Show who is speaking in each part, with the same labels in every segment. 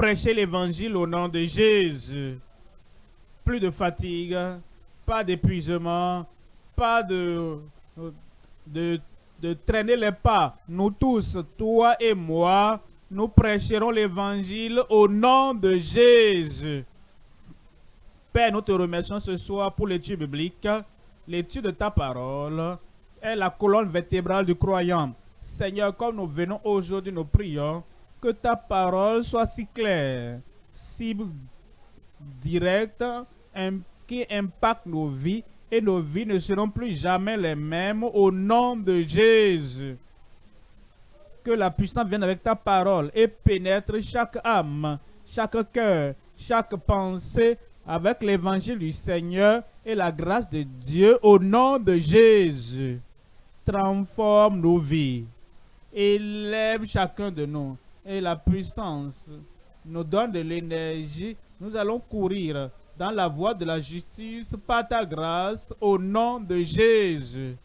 Speaker 1: prêcher l'évangile au nom de Jésus. Plus de fatigue, pas d'épuisement, pas de, de, de traîner les pas. Nous tous, toi et moi, nous prêcherons l'évangile au nom de Jésus. Père, nous te remercions ce soir pour l'étude biblique. L'étude de ta parole est la colonne vertébrale du croyant. Seigneur, comme nous venons aujourd'hui, nous prions que ta parole soit si claire, si directe, qui impacte nos vies et nos vies ne seront plus jamais les mêmes au nom de Jésus. Que la puissance vienne avec ta parole et pénètre chaque âme, chaque cœur, chaque pensée avec l'évangile du Seigneur et la grâce de Dieu au nom de Jésus. Transforme nos vies. Élève chacun de nous et la puissance nous donne de l'énergie. Nous allons courir dans la voie de la justice par ta grâce au nom de Jésus.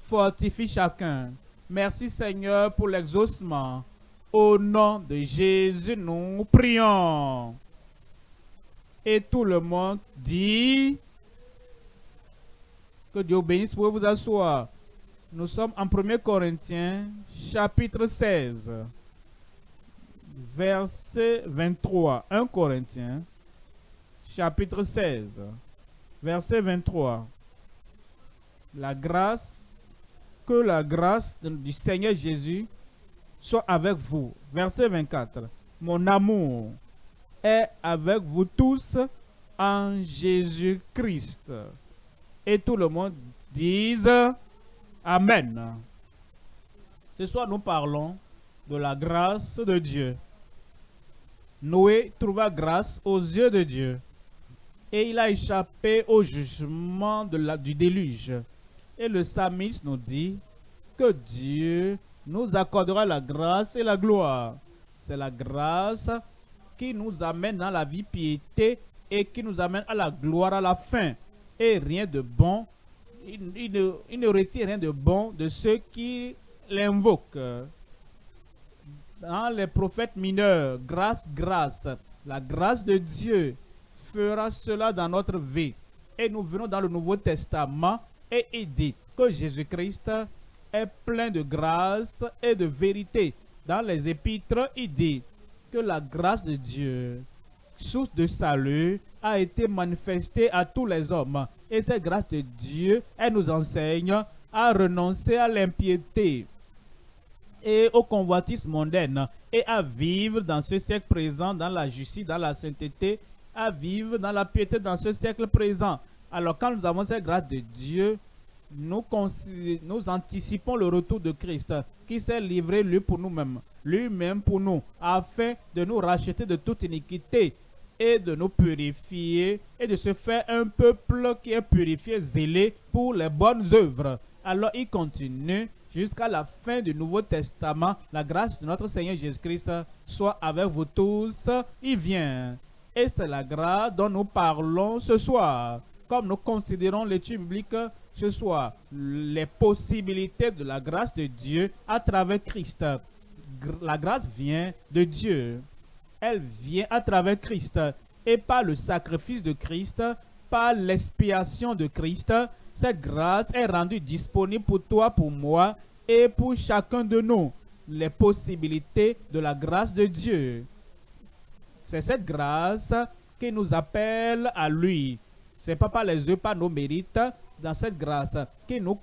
Speaker 1: Fortifie chacun. Merci Seigneur pour l'exaucement. Au nom de Jésus, nous prions. Et tout le monde dit que Dieu bénisse. Vous vous asseoir. Nous sommes en 1 Corinthiens, chapitre 16, verset 23. 1 Corinthiens, chapitre 16, verset 23. La grâce, que la grâce du Seigneur Jésus soit avec vous. Verset 24. Mon amour est avec vous tous en Jésus-Christ. Et tout le monde dise Amen. Ce soir, nous parlons de la grâce de Dieu. Noé trouva grâce aux yeux de Dieu et il a échappé au jugement du déluge. Et le psalmiste nous dit que Dieu nous accordera la grâce et la gloire. C'est la grâce qui nous amène dans la vie piété et qui nous amène à la gloire à la fin. Et rien de bon il, ne, retire rien de bon de ceux qui l'invoquent. Dans les prophètes mineurs, grâce, grâce, la grâce de Dieu fera cela dans notre vie. Et nous venons dans le Nouveau Testament et il dit que Jésus-Christ est plein de grâce et de vérité. Dans les épîtres, il dit que la grâce de Dieu, source de salut, a été manifestée à tous les hommes. Et cette grâce de Dieu, elle nous enseigne à renoncer à l'impiété et au convoitisme mondaine et à vivre dans ce siècle présent, dans la justice, dans la sainteté, à vivre dans la piété dans ce siècle présent. Alors quand nous avons cette grâce de Dieu, nous, nous anticipons le retour de Christ qui s'est livré lui pour nous-mêmes, lui-même pour nous, afin de nous racheter de toute iniquité et de nous purifier et de se faire un peuple qui est purifié, zélé pour les bonnes œuvres. Alors il continue jusqu'à la fin du Nouveau Testament. La grâce de notre Seigneur Jésus-Christ soit avec vous tous. Il vient. Et c'est la grâce dont nous parlons ce soir. Comme nous considérons l'étude biblique ce soir, les possibilités de la grâce de Dieu à travers Christ. La grâce vient de Dieu elle vient à travers Christ et par le sacrifice de Christ, par l'expiation de Christ, cette grâce est rendue disponible pour toi, pour moi et pour chacun de nous. Les possibilités de la grâce de Dieu. C'est cette grâce qui nous appelle à lui. C'est pas par les yeux, pas nos mérites, dans cette grâce qui nous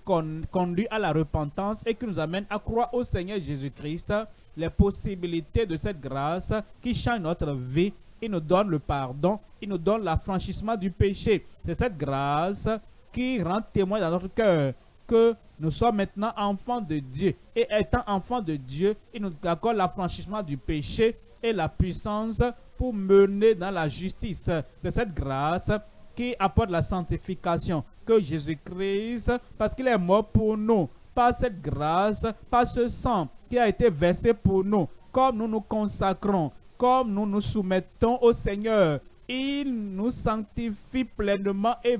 Speaker 1: conduit à la repentance et qui nous amène à croire au Seigneur Jésus-Christ les possibilités de cette grâce qui change notre vie. Il nous donne le pardon, il nous donne l'affranchissement du péché. C'est cette grâce qui rend témoin dans notre cœur que nous sommes maintenant enfants de Dieu. Et étant enfants de Dieu, il nous accorde l'affranchissement du péché et la puissance pour mener dans la justice. C'est cette grâce qui apporte la sanctification que Jésus-Christ, parce qu'il est mort pour nous, par cette grâce, par ce sang qui a été versé pour nous, comme nous nous consacrons, comme nous nous soumettons au Seigneur, il nous sanctifie pleinement et,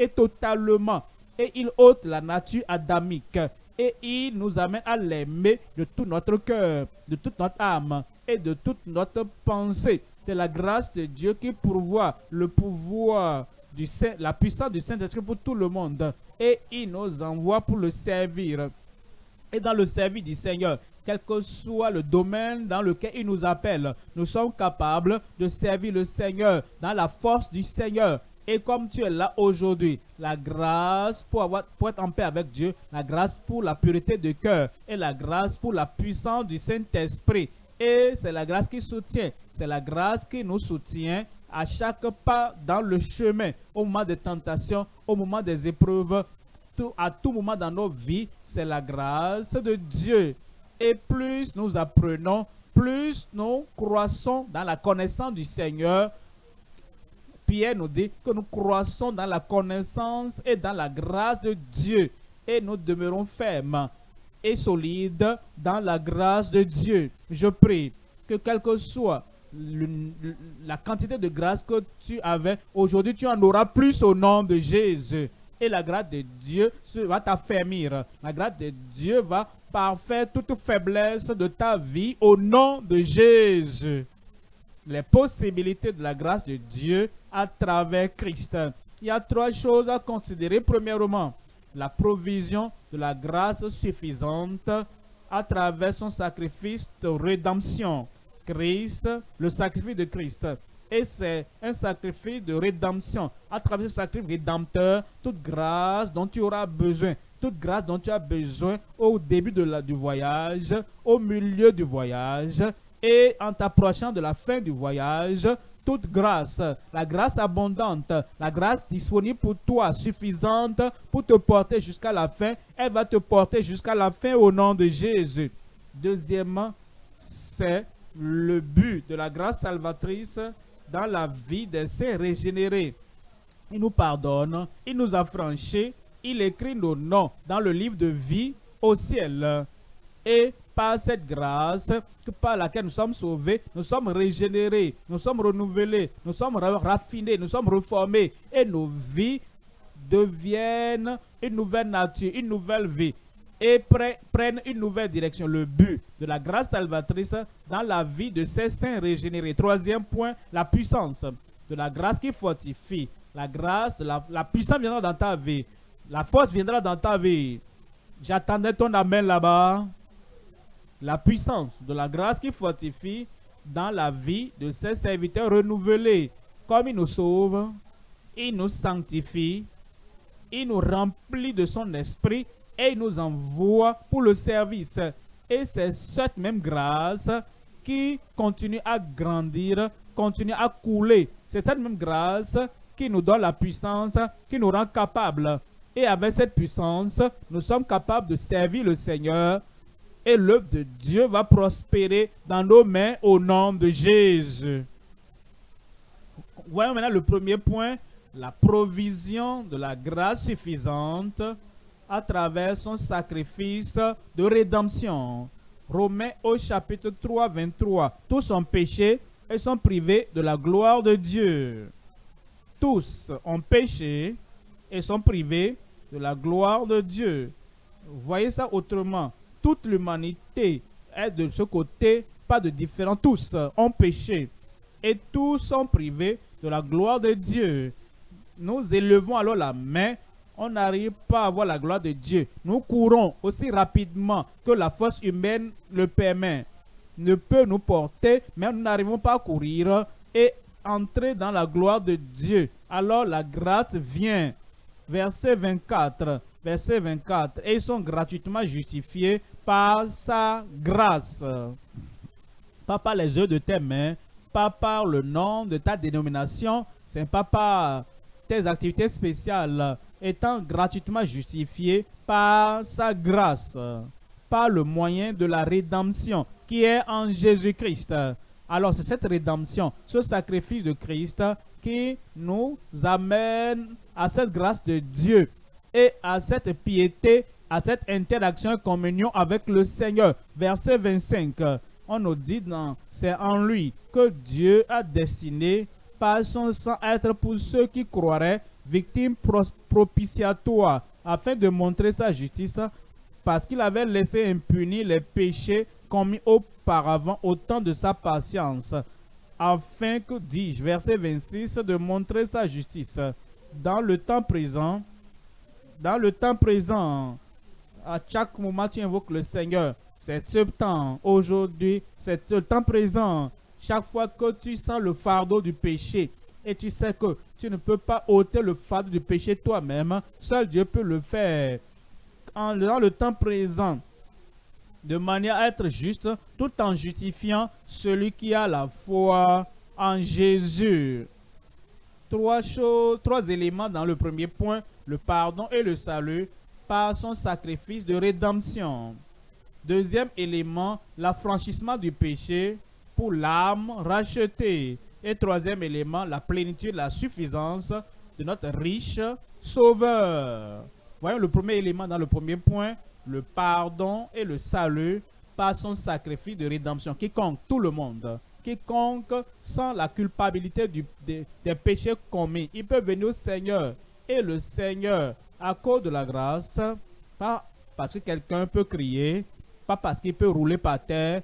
Speaker 1: et totalement. Et il ôte la nature adamique. Et il nous amène à l'aimer de tout notre cœur, de toute notre âme et de toute notre pensée. C'est la grâce de Dieu qui pourvoit le pouvoir du Saint, la puissance du Saint-Esprit pour tout le monde. Et il nous envoie pour le servir. Et dans le service du Seigneur, quel que soit le domaine dans lequel il nous appelle, nous sommes capables de servir le Seigneur dans la force du Seigneur. Et comme tu es là aujourd'hui, la grâce pour, avoir, pour être en paix avec Dieu, la grâce pour la pureté de cœur et la grâce pour la puissance du Saint-Esprit. Et c'est la grâce qui soutient, c'est la grâce qui nous soutient à chaque pas dans le chemin, au moment des tentations, au moment des épreuves, à tout moment dans nos vies, c'est la grâce de Dieu. Et plus nous apprenons, plus nous croissons dans la connaissance du Seigneur. Pierre nous dit que nous croissons dans la connaissance et dans la grâce de Dieu. Et nous demeurons fermes et solides dans la grâce de Dieu. Je prie que quel que soit la quantité de grâce que tu avais, aujourd'hui tu en auras plus au nom de Jésus. Et la grâce de Dieu va t'affermir. La grâce de Dieu va parfaire toute faiblesse de ta vie au nom de Jésus. Les possibilités de la grâce de Dieu à travers Christ. Il y a trois choses à considérer. Premièrement, la provision de la grâce suffisante à travers son sacrifice de rédemption. Christ, le sacrifice de Christ. Et c'est un sacrifice de rédemption. À travers ce sacrifice rédempteur, toute grâce dont tu auras besoin, toute grâce dont tu as besoin au début de la, du voyage, au milieu du voyage et en t'approchant de la fin du voyage, toute grâce, la grâce abondante, la grâce disponible pour toi, suffisante pour te porter jusqu'à la fin, elle va te porter jusqu'à la fin au nom de Jésus. Deuxièmement, c'est le but de la grâce salvatrice dans la vie des saints régénérés. Il nous pardonne, il nous a franchis, il écrit nos noms dans le livre de vie au ciel. Et par cette grâce par laquelle nous sommes sauvés, nous sommes régénérés, nous sommes renouvelés, nous sommes raffinés, nous sommes reformés et nos vies deviennent une nouvelle nature, une nouvelle vie et prennent une nouvelle direction. Le but de la grâce salvatrice dans la vie de ces saints régénérés. Troisième point, la puissance de la grâce qui fortifie. La grâce, la, la puissance viendra dans ta vie. La force viendra dans ta vie. J'attendais ton amen là-bas. La puissance de la grâce qui fortifie dans la vie de ces serviteurs renouvelés. Comme il nous sauve, il nous sanctifie, il nous remplit de son esprit et il nous envoie pour le service. Et c'est cette même grâce qui continue à grandir, continue à couler. C'est cette même grâce qui nous donne la puissance, qui nous rend capables. Et avec cette puissance, nous sommes capables de servir le Seigneur. Et l'œuvre de Dieu va prospérer dans nos mains au nom de Jésus. Voyons maintenant le premier point, la provision de la grâce suffisante à travers son sacrifice de rédemption. Romains au chapitre 3, 23. Tous ont péché et sont privés de la gloire de Dieu. Tous ont péché et sont privés de la gloire de Dieu. voyez ça autrement. Toute l'humanité est de ce côté, pas de différent. Tous ont péché et tous sont privés de la gloire de Dieu. Nous élevons alors la main on n'arrive pas à voir la gloire de Dieu. Nous courons aussi rapidement que la force humaine le permet. Ne peut nous porter, mais nous n'arrivons pas à courir et entrer dans la gloire de Dieu. Alors la grâce vient. Verset 24. Verset 24. Et ils sont gratuitement justifiés par sa grâce. Pas par les yeux de tes mains, pas par le nom de ta dénomination, c'est pas par tes activités spéciales, étant gratuitement justifié par sa grâce, par le moyen de la rédemption qui est en Jésus-Christ. Alors c'est cette rédemption, ce sacrifice de Christ qui nous amène à cette grâce de Dieu et à cette piété, à cette interaction et communion avec le Seigneur. Verset 25, on nous dit, c'est en lui que Dieu a destiné par son sang être pour ceux qui croiraient victime propitiatoire, afin de montrer sa justice, parce qu'il avait laissé impunis les péchés commis au auparavant au temps de sa patience, afin que, dis-je, verset 26, de montrer sa justice. Dans le temps présent, dans le temps présent, à chaque moment tu invoques le Seigneur. C'est ce temps, aujourd'hui, c'est le temps présent. Chaque fois que tu sens le fardeau du péché, et tu sais que tu ne peux pas ôter le fardeau du péché toi-même, seul Dieu peut le faire. Dans le temps présent, de manière à être juste, tout en justifiant celui qui a la foi en Jésus. Trois choses, trois éléments dans le premier point, le pardon et le salut par son sacrifice de rédemption. Deuxième élément, l'affranchissement du péché pour l'âme rachetée. Et troisième élément, la plénitude, la suffisance de notre riche sauveur. Voyons le premier élément dans le premier point, le pardon et le salut par son sacrifice de rédemption. Quiconque, tout le monde, quiconque sans la culpabilité du, des, péchés commis, il peut venir au Seigneur. Et le Seigneur, à cause de la grâce, pas parce que quelqu'un peut crier, pas parce qu'il peut rouler par terre,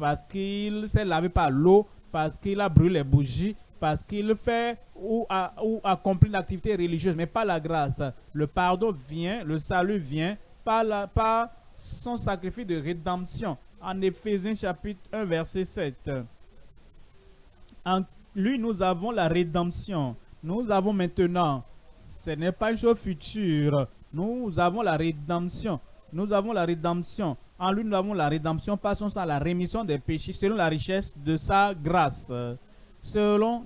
Speaker 1: parce qu'il s'est lavé par l'eau, parce qu'il a brûlé les bougies, parce qu'il fait ou, a, ou accomplit une activité religieuse, mais pas la grâce. Le pardon vient, le salut vient par, par son sacrifice de rédemption. En Éphésiens chapitre 1, verset 7. En lui, nous avons la rédemption. Nous avons maintenant, ce n'est pas une chose future, nous avons la rédemption. Nous avons la rédemption. En lui, nous avons la rédemption par son sang, la rémission des péchés, selon la richesse de sa grâce. Selon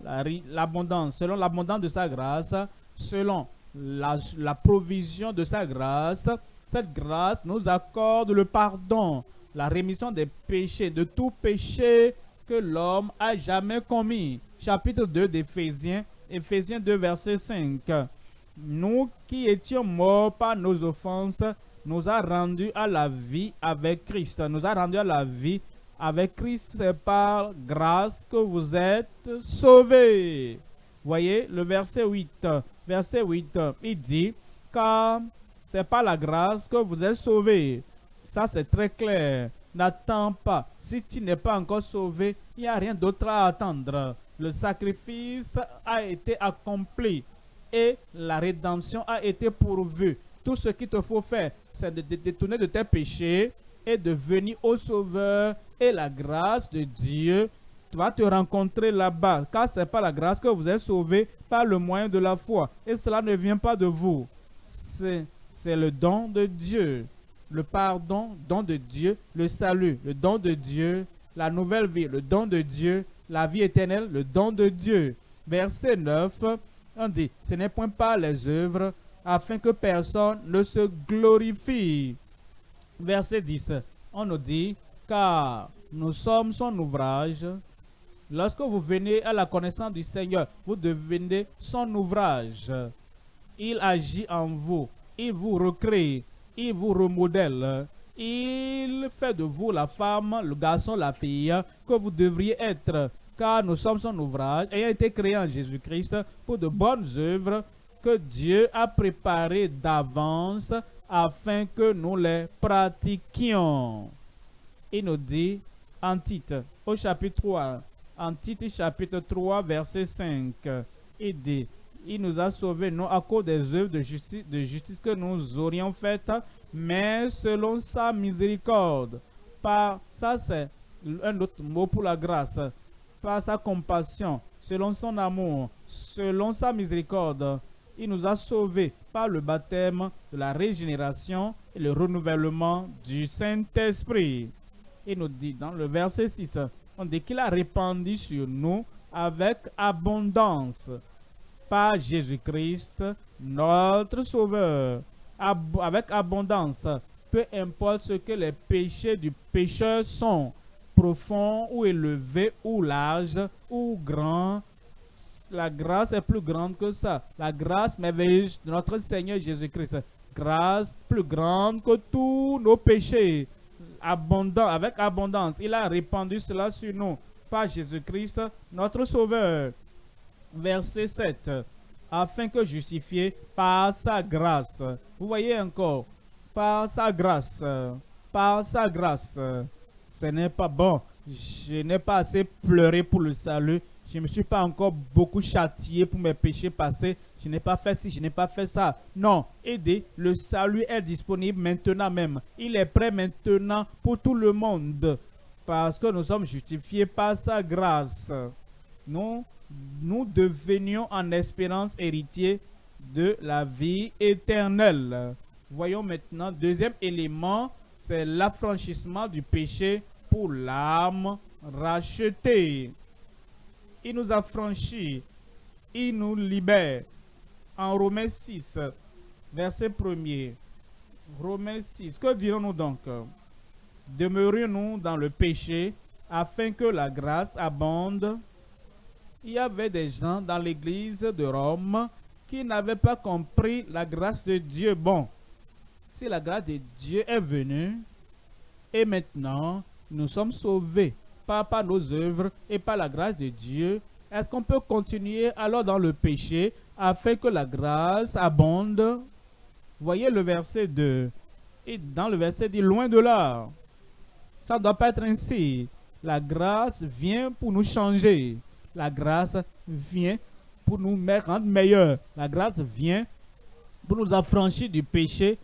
Speaker 1: l'abondance, selon l'abondance de sa grâce, selon la, la provision de sa grâce, cette grâce nous accorde le pardon, la rémission des péchés, de tout péché que l'homme a jamais commis. Chapitre 2 d'Éphésiens, Éphésiens 2, verset 5. Nous qui étions morts par nos offenses, nous a rendus à la vie avec Christ. Nous a rendus à la vie avec Christ. C'est par grâce que vous êtes sauvés. Voyez le verset 8. Verset 8, il dit, car c'est par la grâce que vous êtes sauvés. Ça, c'est très clair. N'attends pas. Si tu n'es pas encore sauvé, il n'y a rien d'autre à attendre. Le sacrifice a été accompli et la rédemption a été pourvue. Tout ce qu'il te faut faire, c'est de te détourner de tes péchés et de venir au Sauveur et la grâce de Dieu tu te rencontrer là-bas, car c'est par la grâce que vous êtes sauvés par le moyen de la foi. Et cela ne vient pas de vous. C'est c'est le don de Dieu. Le pardon, don de Dieu. Le salut, le don de Dieu. La nouvelle vie, le don de Dieu. La vie éternelle, le don de Dieu. Verset 9, on dit, ce n'est point pas les œuvres, afin que personne ne se glorifie. Verset 10, on nous dit, car nous sommes son ouvrage. Lorsque vous venez à la connaissance du Seigneur, vous devenez son ouvrage. Il agit en vous il vous recrée, il vous remodèle, il fait de vous la femme, le garçon, la fille que vous devriez être, car nous sommes son ouvrage, ayant été créé en Jésus-Christ pour de bonnes œuvres que Dieu a préparées d'avance afin que nous les pratiquions. Il nous dit en titre, au chapitre 3, en titre chapitre 3, verset 5, il dit, il nous a sauvés non à cause des œuvres de justice, de justice que nous aurions faites, mais selon sa miséricorde. Par, ça c'est un autre mot pour la grâce. Par sa compassion, selon son amour, selon sa miséricorde, il nous a sauvés par le baptême de la régénération et le renouvellement du Saint-Esprit. Il nous dit dans le verset 6, on dit qu'il a répandu sur nous avec abondance par Jésus-Christ, notre Sauveur, avec abondance, peu importe ce que les péchés du pécheur sont, profonds ou élevés ou larges ou grands, la grâce est plus grande que ça. La grâce merveilleuse de notre Seigneur Jésus-Christ. Grâce plus grande que tous nos péchés. Abondant, avec abondance. Il a répandu cela sur nous par Jésus-Christ, notre Sauveur verset 7, afin que justifié par sa grâce. Vous voyez encore, par sa grâce, par sa grâce. Ce n'est pas bon. Je n'ai pas assez pleuré pour le salut. Je ne me suis pas encore beaucoup châtié pour mes péchés passés. Je n'ai pas fait ci, je n'ai pas fait ça. Non, aidez, le salut est disponible maintenant même. Il est prêt maintenant pour tout le monde. Parce que nous sommes justifiés par sa grâce. Nous, nous devenions en espérance héritiers de la vie éternelle. Voyons maintenant, deuxième élément, c'est l'affranchissement du péché pour l'âme rachetée. Il nous a franchis, il nous libère. En Romains 6, verset 1er. Romains 6, que dirons-nous donc? Demeurions-nous dans le péché afin que la grâce abonde Il y avait des gens dans l'église de Rome qui n'avaient pas compris la grâce de Dieu. Bon, si la grâce de Dieu est venue, et maintenant nous sommes sauvés, pas par nos œuvres et par la grâce de Dieu, est-ce qu'on peut continuer alors dans le péché afin que la grâce abonde? Voyez le verset 2. Et dans le verset dit, loin de là. Ça ne doit pas être ainsi. La grâce vient pour nous changer. La grâce vient pour nous rendre meilleurs. La grâce vient pour nous affranchir du péché,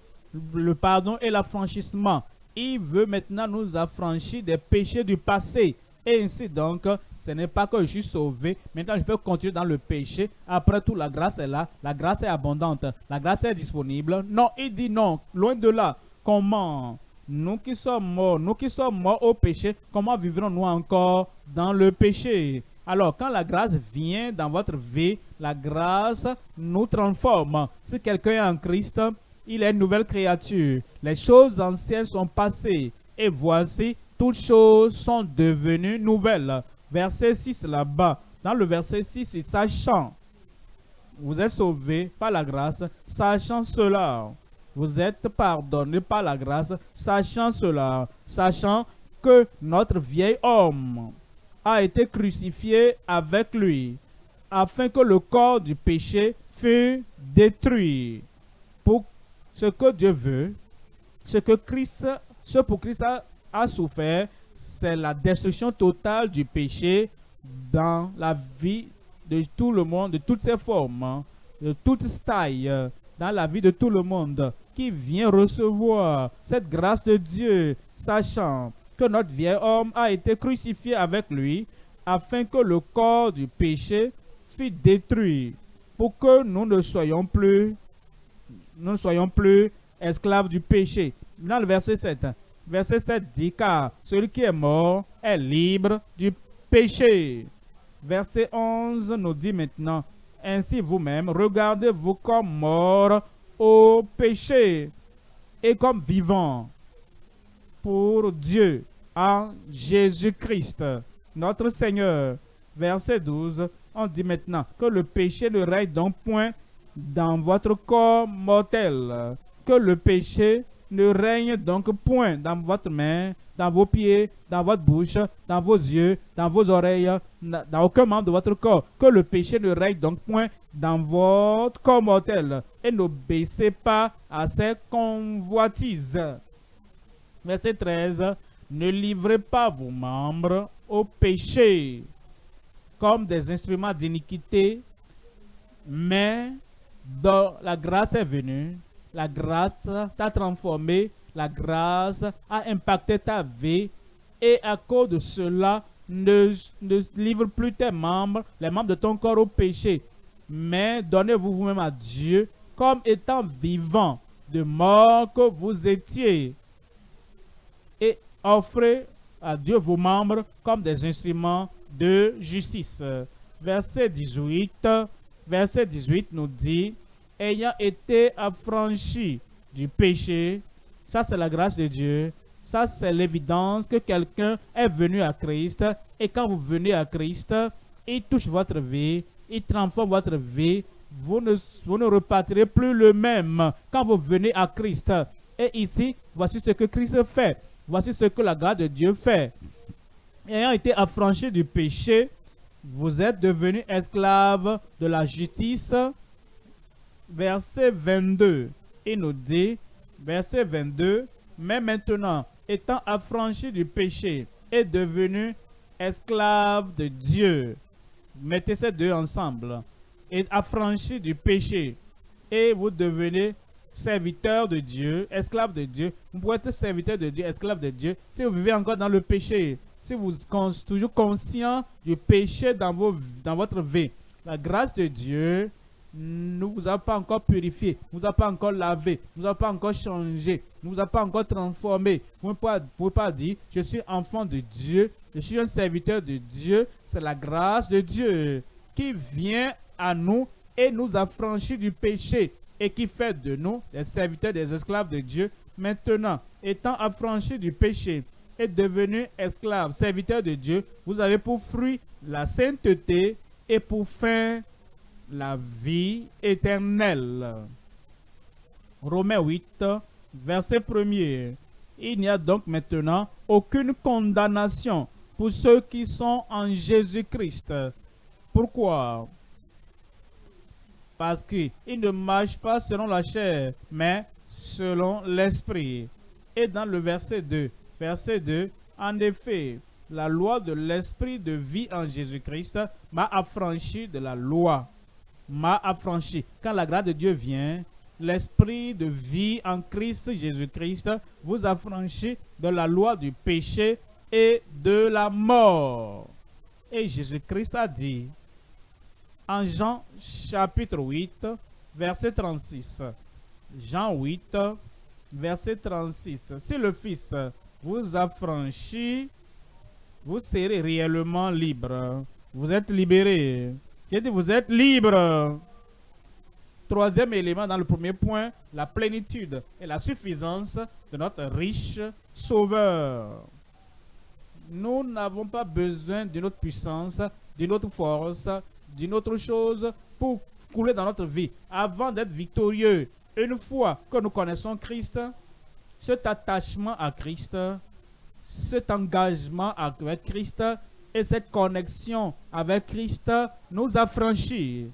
Speaker 1: le pardon et l'affranchissement. Il veut maintenant nous affranchir des péchés du passé. Et ainsi donc, ce n'est pas que je suis sauvé. Maintenant, je peux continuer dans le péché. Après tout, la grâce est là. La grâce est abondante. La grâce est disponible. Non, il dit non. Loin de là. Comment Nous qui sommes morts, nous qui sommes morts au péché, comment vivrons-nous encore dans le péché? Alors, quand la grâce vient dans votre vie, la grâce nous transforme. Si quelqu'un est en Christ, il est une nouvelle créature. Les choses anciennes sont passées. Et voici, toutes choses sont devenues nouvelles. Verset 6 là-bas. Dans le verset 6, c'est sachant. Vous êtes sauvés par la grâce, sachant cela. Vous êtes pardonnés par la grâce, sachant cela. Sachant que notre vieil homme a été crucifié avec lui, afin que le corps du péché fût détruit. Ce que Dieu veut, ce que Christ, ce pour Christ a, souffert, c'est la destruction totale du péché dans la vie de tout le monde, de toutes ses formes, de toutes tailles, dans la vie de tout le monde qui vient recevoir cette grâce de Dieu, sachant que notre vieil homme a été crucifié avec lui, afin que le corps du péché fût détruit, pour que nous ne soyons plus nous ne soyons plus esclaves du péché. Dans le verset 7, verset 7 dit, car celui qui est mort est libre du péché. Verset 11 nous dit maintenant, ainsi vous-même, regardez-vous comme mort au péché et comme vivant pour Dieu en Jésus-Christ, notre Seigneur. Verset 12, on dit maintenant que le péché ne règne donc point dans votre corps mortel. Que le péché ne règne donc point dans votre main, dans vos pieds, dans votre bouche, dans vos yeux, dans vos oreilles, dans aucun membre de votre corps. Que le péché ne règne donc point dans votre corps mortel. Et n'obéissez pas à ses convoitises. Verset 13. Ne livrez pas vos membres au péché comme des instruments d'iniquité, mais la grâce est venue, la grâce t'a transformé, la grâce a impacté ta vie. Et à cause de cela, ne, ne livre plus tes membres, les membres de ton corps au péché, mais donnez-vous vous-même à Dieu comme étant vivant, de mort que vous étiez, et offrez à Dieu vos membres comme des instruments de justice. Verset 18 verset 18 nous dit, ayant été affranchi du péché, ça c'est la grâce de Dieu, ça c'est l'évidence que quelqu'un est venu à Christ, et quand vous venez à Christ, il touche votre vie, il transforme votre vie, vous ne, vous repartirez plus le même quand vous venez à Christ. Et ici, voici ce que Christ fait. Voici ce que la grâce de Dieu fait. Ayant été affranchi du péché, vous êtes devenus esclaves de la justice. Verset 22, il nous dit, verset 22, mais maintenant, étant affranchi du péché, est devenu esclave de Dieu. Mettez ces deux ensemble. Et affranchi du péché. Et vous devenez serviteur de Dieu, esclave de Dieu. Vous pouvez être serviteur de Dieu, esclave de Dieu, si vous vivez encore dans le péché, si vous êtes toujours conscient du péché dans, votre vie. La grâce de Dieu ne vous a pas encore purifié, ne vous a pas encore lavé, ne vous a pas encore changé, ne vous a pas encore transformé. Vous ne pouvez pas dire, je suis enfant de Dieu, je suis un serviteur de Dieu. C'est la grâce de Dieu qui vient à nous et nous affranchit du péché et qui fait de nous des serviteurs, des esclaves de Dieu. Maintenant, étant affranchis du péché et devenu esclaves, serviteurs de Dieu, vous avez pour fruit la sainteté et pour fin la vie éternelle. Romains 8, verset 1er. Il n'y a donc maintenant aucune condamnation pour ceux qui sont en Jésus-Christ. Pourquoi? Parce qu'il ne marche pas selon la chair, mais selon l'esprit. Et dans le verset 2, verset 2, en effet, la loi de l'esprit de vie en Jésus-Christ m'a affranchi de la loi. M'a affranchi. Quand la grâce de Dieu vient, l'esprit de vie en Christ Jésus-Christ vous affranchit de la loi du péché et de la mort. Et Jésus-Christ a dit, en Jean chapitre 8, verset 36. Jean 8, verset 36. Si le Fils vous affranchit, vous serez réellement libre. Vous êtes libéré. J'ai dit, vous êtes libre. Troisième élément dans le premier point, la plénitude et la suffisance de notre riche Sauveur. Nous n'avons pas besoin d'une autre puissance, d'une autre force, d'une autre chose pour couler dans notre vie avant d'être victorieux. Une fois que nous connaissons Christ, cet attachement à Christ, cet engagement avec Christ et cette connexion avec Christ nous affranchit.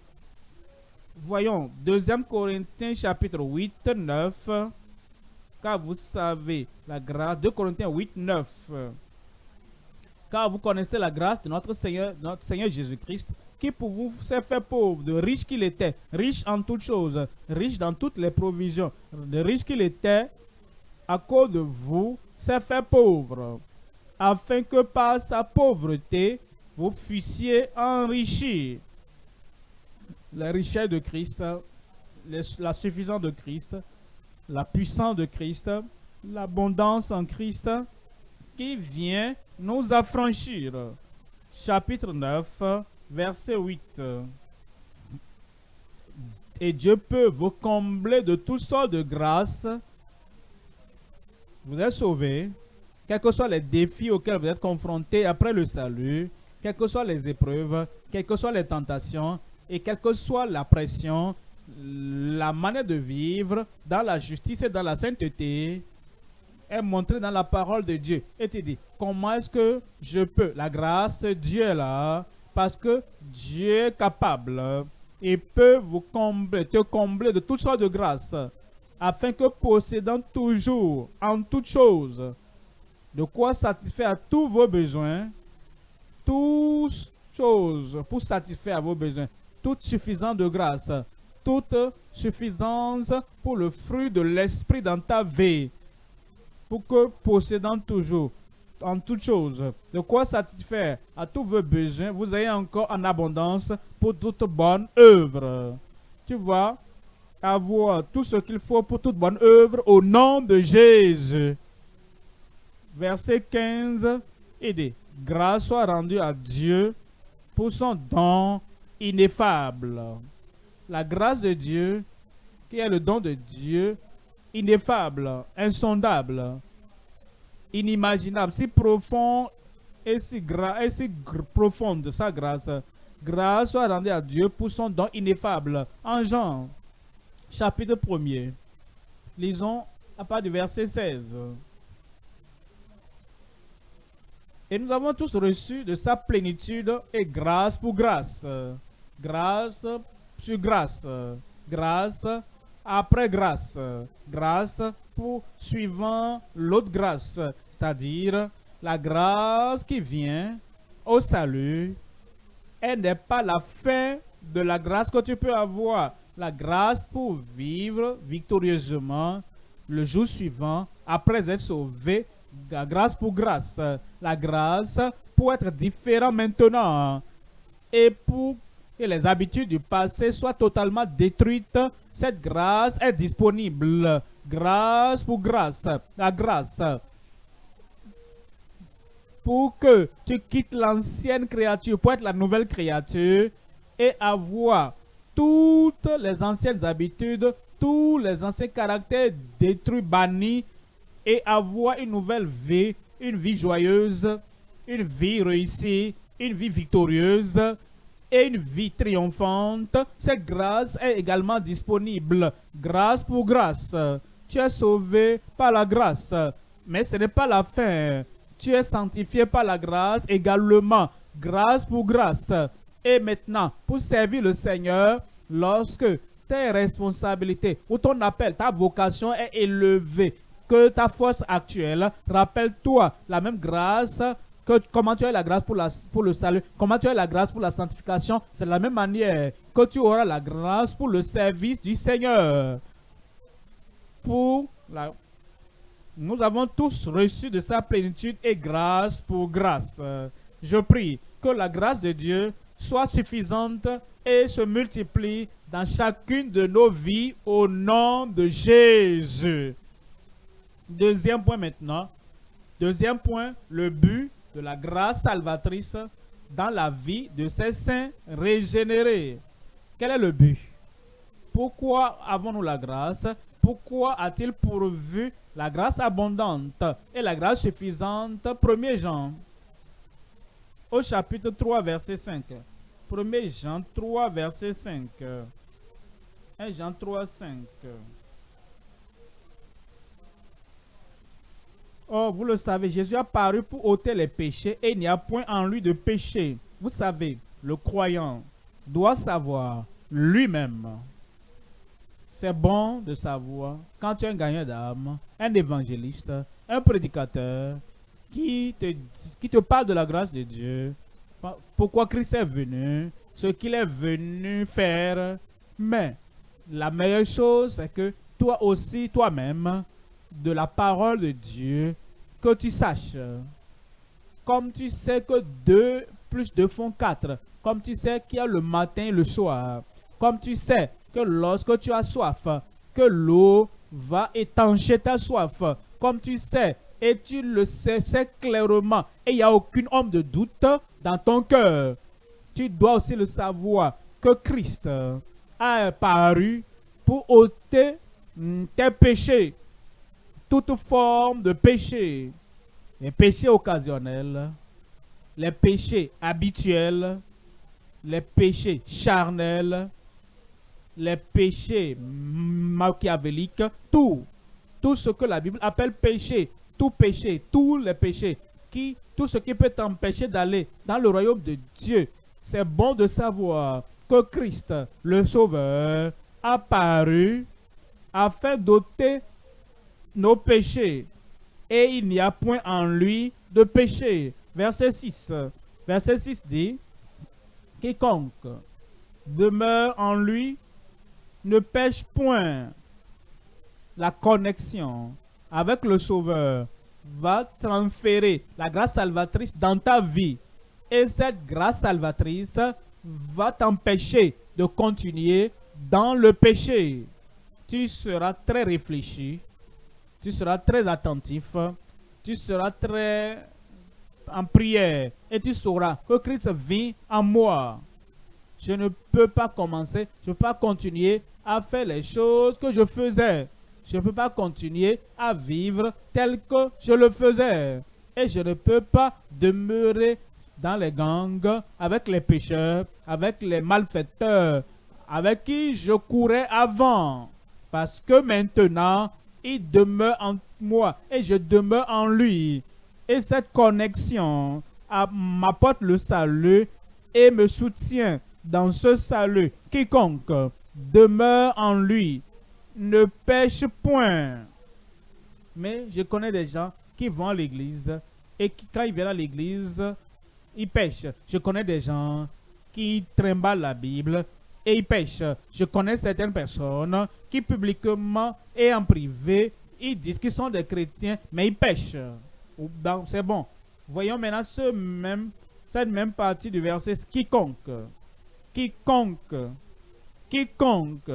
Speaker 1: Voyons, 2 Corinthiens chapitre 8, 9. Car vous savez la grâce, 2 Corinthiens 8, 9. Car vous connaissez la grâce de notre Seigneur, notre Seigneur Jésus-Christ, qui pour vous s'est fait pauvre, de riche qu'il était, riche en toutes choses, riche dans toutes les provisions, de riche qu'il était, à cause de vous, s'est fait pauvre, afin que par sa pauvreté, vous fussiez enrichis. La richesse de Christ, la suffisance de Christ, la puissance de Christ, l'abondance en Christ, qui vient nous affranchir. Chapitre 9, verset 8. Et Dieu peut vous combler de toutes sortes de grâces. Vous êtes sauvés, quels que soient les défis auxquels vous êtes confrontés après le salut, quelles que soient les épreuves, quelles que soient les tentations, et quelle que soit la pression, la manière de vivre dans la justice et dans la sainteté est montrée dans la parole de Dieu. Et tu dis, comment est-ce que je peux? La grâce de Dieu là parce que Dieu est capable et peut vous combler, te combler de toutes sortes de grâces, afin que possédant toujours, en toutes choses, de quoi satisfaire à tous vos besoins, toutes choses pour satisfaire à vos besoins, toute suffisance de grâce, toute suffisance pour le fruit de l'esprit dans ta vie, pour que possédant toujours en toutes choses, de quoi satisfaire à tous vos besoins, vous ayez encore en abondance pour toute bonne œuvre. Tu vois, avoir tout ce qu'il faut pour toute bonne œuvre au nom de Jésus. Verset 15, et dit, grâce soit rendue à Dieu pour son don ineffable. La grâce de Dieu, qui est le don de Dieu, ineffable, insondable, inimaginable, si profond et si, et si profonde sa grâce. Grâce soit rendue à Dieu pour son don ineffable. En Jean, chapitre 1er, lisons à part du verset 16. Et nous avons tous reçu de sa plénitude et grâce pour grâce. Grâce sur grâce. Grâce après grâce. Grâce pour suivant l'autre grâce, c'est-à-dire la grâce qui vient au salut. Elle n'est pas la fin de la grâce que tu peux avoir. La grâce pour vivre victorieusement le jour suivant après être sauvé. Grâce pour grâce. La grâce pour être différent maintenant. Et pour que les habitudes du passé soient totalement détruites, cette grâce est disponible. Grâce pour grâce. La grâce. Pour que tu quittes l'ancienne créature pour être la nouvelle créature et avoir toutes les anciennes habitudes, tous les anciens caractères détruits, bannis et avoir une nouvelle vie, une vie joyeuse, une vie réussie, une vie victorieuse et une vie triomphante, cette grâce est également disponible. Grâce pour grâce. Tu es sauvé par la grâce. Mais ce n'est pas la fin. Tu es sanctifié par la grâce également. Grâce pour grâce. Et maintenant, pour servir le Seigneur, lorsque tes responsabilités ou ton appel, ta vocation est élevée, que ta force actuelle, rappelle-toi la même grâce comment tu as la grâce pour, la, pour le salut, comment tu as la grâce pour la sanctification, c'est de la même manière que tu auras la grâce pour le service du Seigneur. Pour la... Nous avons tous reçu de sa plénitude et grâce pour grâce. Je prie que la grâce de Dieu soit suffisante et se multiplie dans chacune de nos vies au nom de Jésus. Deuxième point maintenant. Deuxième point, le but de la grâce salvatrice dans la vie de ces saints régénérés. Quel est le but? Pourquoi avons-nous la grâce? Pourquoi a-t-il pourvu la grâce abondante et la grâce suffisante? 1 Jean au chapitre 3 verset 5. 1 Jean 3 verset 5. 1 Jean 3 5. Oh, vous le savez, Jésus a paru pour ôter les péchés et il n'y a point en lui de péché. Vous savez, le croyant doit savoir lui-même. C'est bon de savoir quand tu es un gagnant d'âme, un évangéliste, un prédicateur qui te, qui te parle de la grâce de Dieu, pourquoi Christ est venu, ce qu'il est venu faire. Mais la meilleure chose, c'est que toi aussi, toi-même, de la parole de Dieu que tu saches. Comme tu sais que 2 plus 2 font 4. Comme tu sais qu'il y a le matin et le soir. Comme tu sais que lorsque tu as soif, que l'eau va étancher ta soif. Comme tu sais, et tu le sais, clairement, et il n'y a aucune homme de doute dans ton cœur. Tu dois aussi le savoir que Christ a apparu pour ôter mm, tes péchés toute forme de péché, les péchés occasionnels, les péchés habituels, les péchés charnels, les péchés machiavéliques, tout, tout ce que la Bible appelle péché, tout péché, tous les péchés, qui, tout ce qui peut t'empêcher d'aller dans le royaume de Dieu. C'est bon de savoir que Christ, le Sauveur, a paru afin d'ôter nos péchés, et il n'y a point en lui de péché. Verset 6. Verset 6 dit, Quiconque demeure en lui ne pêche point. La connexion avec le Sauveur va transférer la grâce salvatrice dans ta vie. Et cette grâce salvatrice va t'empêcher de continuer dans le péché. Tu seras très réfléchi tu seras très attentif, tu seras très en prière et tu sauras que Christ vit en moi. Je ne peux pas commencer, je ne peux pas continuer à faire les choses que je faisais. Je ne peux pas continuer à vivre tel que je le faisais. Et je ne peux pas demeurer dans les gangs avec les pécheurs, avec les malfaiteurs, avec qui je courais avant. Parce que maintenant, il demeure en moi et je demeure en lui. Et cette connexion m'apporte le salut et me soutient dans ce salut. Quiconque demeure en lui ne pêche point. Mais je connais des gens qui vont à l'église et qui, quand ils viennent à l'église, ils pêchent. Je connais des gens qui trimballent la Bible et ils pêchent. Je connais certaines personnes qui publiquement et en privé, ils disent qu'ils sont des chrétiens, mais ils pêchent. C'est bon. Voyons maintenant cette même partie du verset. Quiconque, quiconque, quiconque,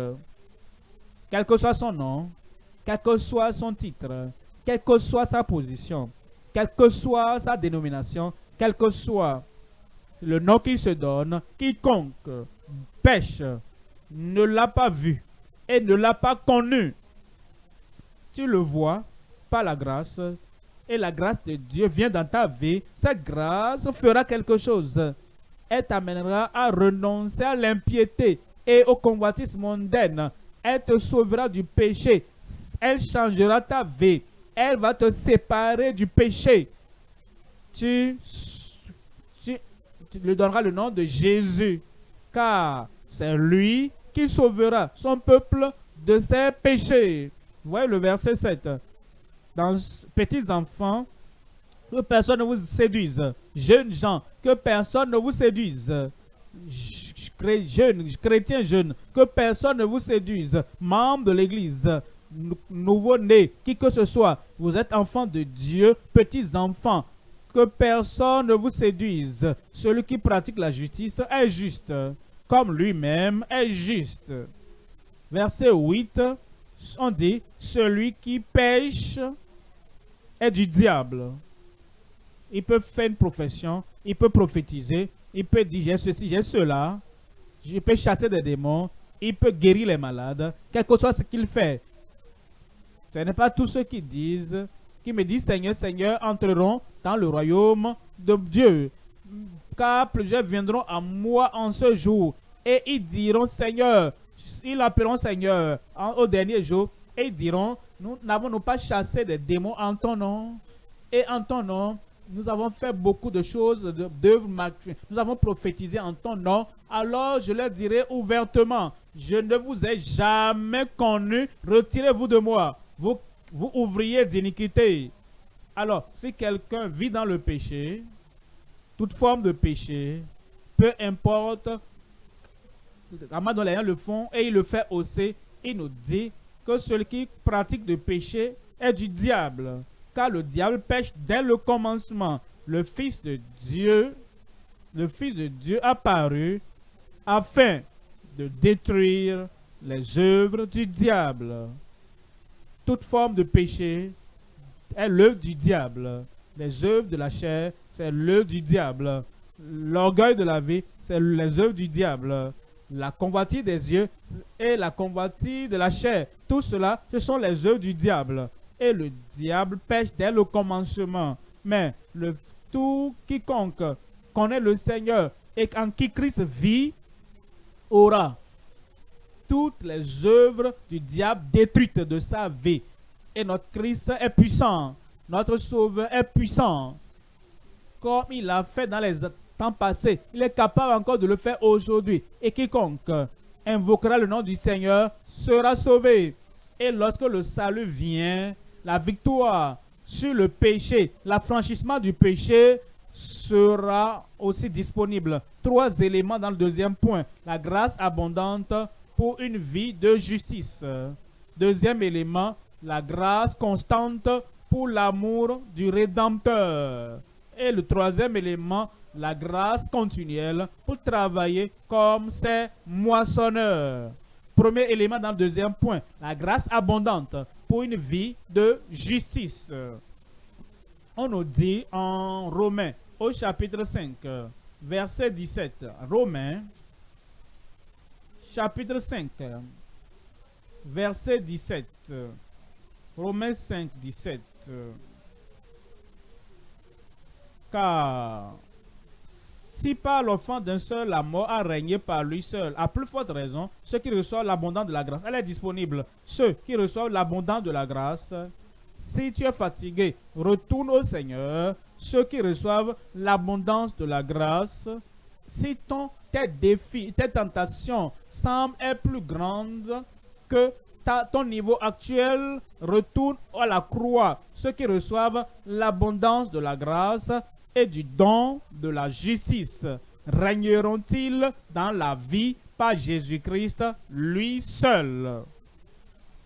Speaker 1: quel que soit son nom, quel que soit son titre, quelle que soit sa position, quelle que soit sa dénomination, quel que soit le nom qu'il se donne, quiconque pêche ne l'a pas vu et ne l'a pas connu. Tu le vois par la grâce et la grâce de Dieu vient dans ta vie. Cette grâce fera quelque chose. Elle t'amènera à renoncer à l'impiété et au convoitisme mondaine. Elle te sauvera du péché. Elle changera ta vie. Elle va te séparer du péché. Tu, tu, tu lui donneras le nom de Jésus. Car c'est lui qui sauvera son peuple de ses péchés. Voyez le verset 7. Dans petits enfants, que personne ne vous séduise. Jeunes gens, que personne ne vous séduise. Jeunes, chrétiens jeunes, que personne ne vous séduise. Membres de l'église, nouveau-nés, qui que ce soit, vous êtes enfants de Dieu, petits enfants, que personne ne vous séduise. Celui qui pratique la justice est juste comme lui-même est juste. Verset 8, on dit, celui qui pêche est du diable. Il peut faire une profession, il peut prophétiser, il peut dire j'ai ceci, j'ai cela, je peux chasser des démons, il peut guérir les malades, quel que soit ce qu'il fait. Ce n'est pas tous ceux qui disent, qui me disent Seigneur, Seigneur, entreront dans le royaume de Dieu. Car plusieurs viendront à moi en ce jour et ils diront Seigneur, ils l'appelleront Seigneur au dernier jour et ils diront Nous n'avons pas chassé des démons en ton nom? Et en ton nom. Nous avons fait beaucoup de choses, d'œuvres Nous avons prophétisé en ton nom. Alors je leur dirai ouvertement, je ne vous ai jamais connu. Retirez-vous de moi, vous, vous ouvriez d'iniquité. Alors, si quelqu'un vit dans le péché, toute forme de péché, peu importe Ramadan le font et il le fait aussi. Il nous dit que celui qui pratique le péché est du diable. Car le diable pêche dès le commencement. Le Fils de Dieu, le Fils de Dieu apparu afin de détruire les œuvres du diable. Toute forme de péché est l'œuvre du diable. Les œuvres de la chair, c'est l'œuvre du diable. L'orgueil de la vie, c'est les œuvres du diable la convoitise des yeux et la convoitise de la chair. Tout cela, ce sont les œuvres du diable. Et le diable pêche dès le commencement. Mais le, tout quiconque connaît le Seigneur et en qui Christ vit, aura toutes les œuvres du diable détruites de sa vie. Et notre Christ est puissant. Notre Sauveur est puissant. Comme il a fait dans les passé, il est capable encore de le faire aujourd'hui. Et quiconque invoquera le nom du Seigneur sera sauvé. Et lorsque le salut vient, la victoire sur le péché, l'affranchissement du péché sera aussi disponible. Trois éléments dans le deuxième point. La grâce abondante pour une vie de justice. Deuxième élément, la grâce constante pour l'amour du Rédempteur. Et le troisième élément, la grâce continuelle pour travailler comme ces moissonneurs. Premier élément dans le deuxième point, la grâce abondante pour une vie de justice. On nous dit en Romains, au chapitre 5, verset 17. Romains, chapitre 5, verset 17. Romains 5, 17. Car si par l'offense d'un seul la mort a régné par lui seul, à plus forte raison, ceux qui reçoivent l'abondance de la grâce, elle est disponible. Ceux qui reçoivent l'abondance de la grâce, si tu es fatigué, retourne au Seigneur. Ceux qui reçoivent l'abondance de la grâce, si ton, tes défis, tes tentations semblent être plus grandes que ton niveau actuel retourne à la croix. Ceux qui reçoivent l'abondance de la grâce et du don de la justice régneront-ils dans la vie par Jésus-Christ lui seul?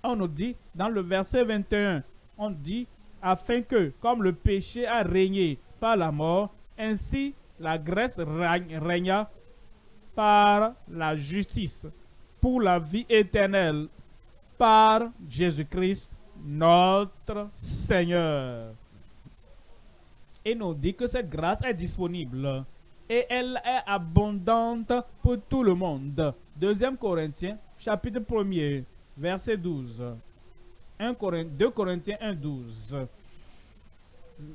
Speaker 1: On nous dit dans le verset 21, on dit afin que, comme le péché a régné par la mort, ainsi la grâce régna par la justice pour la vie éternelle par Jésus-Christ notre Seigneur. Et nous dit que cette grâce est disponible et elle est abondante pour tout le monde. Deuxième Corinthiens, chapitre 1er, verset 12. 1 2 Corinthiens 1, 12.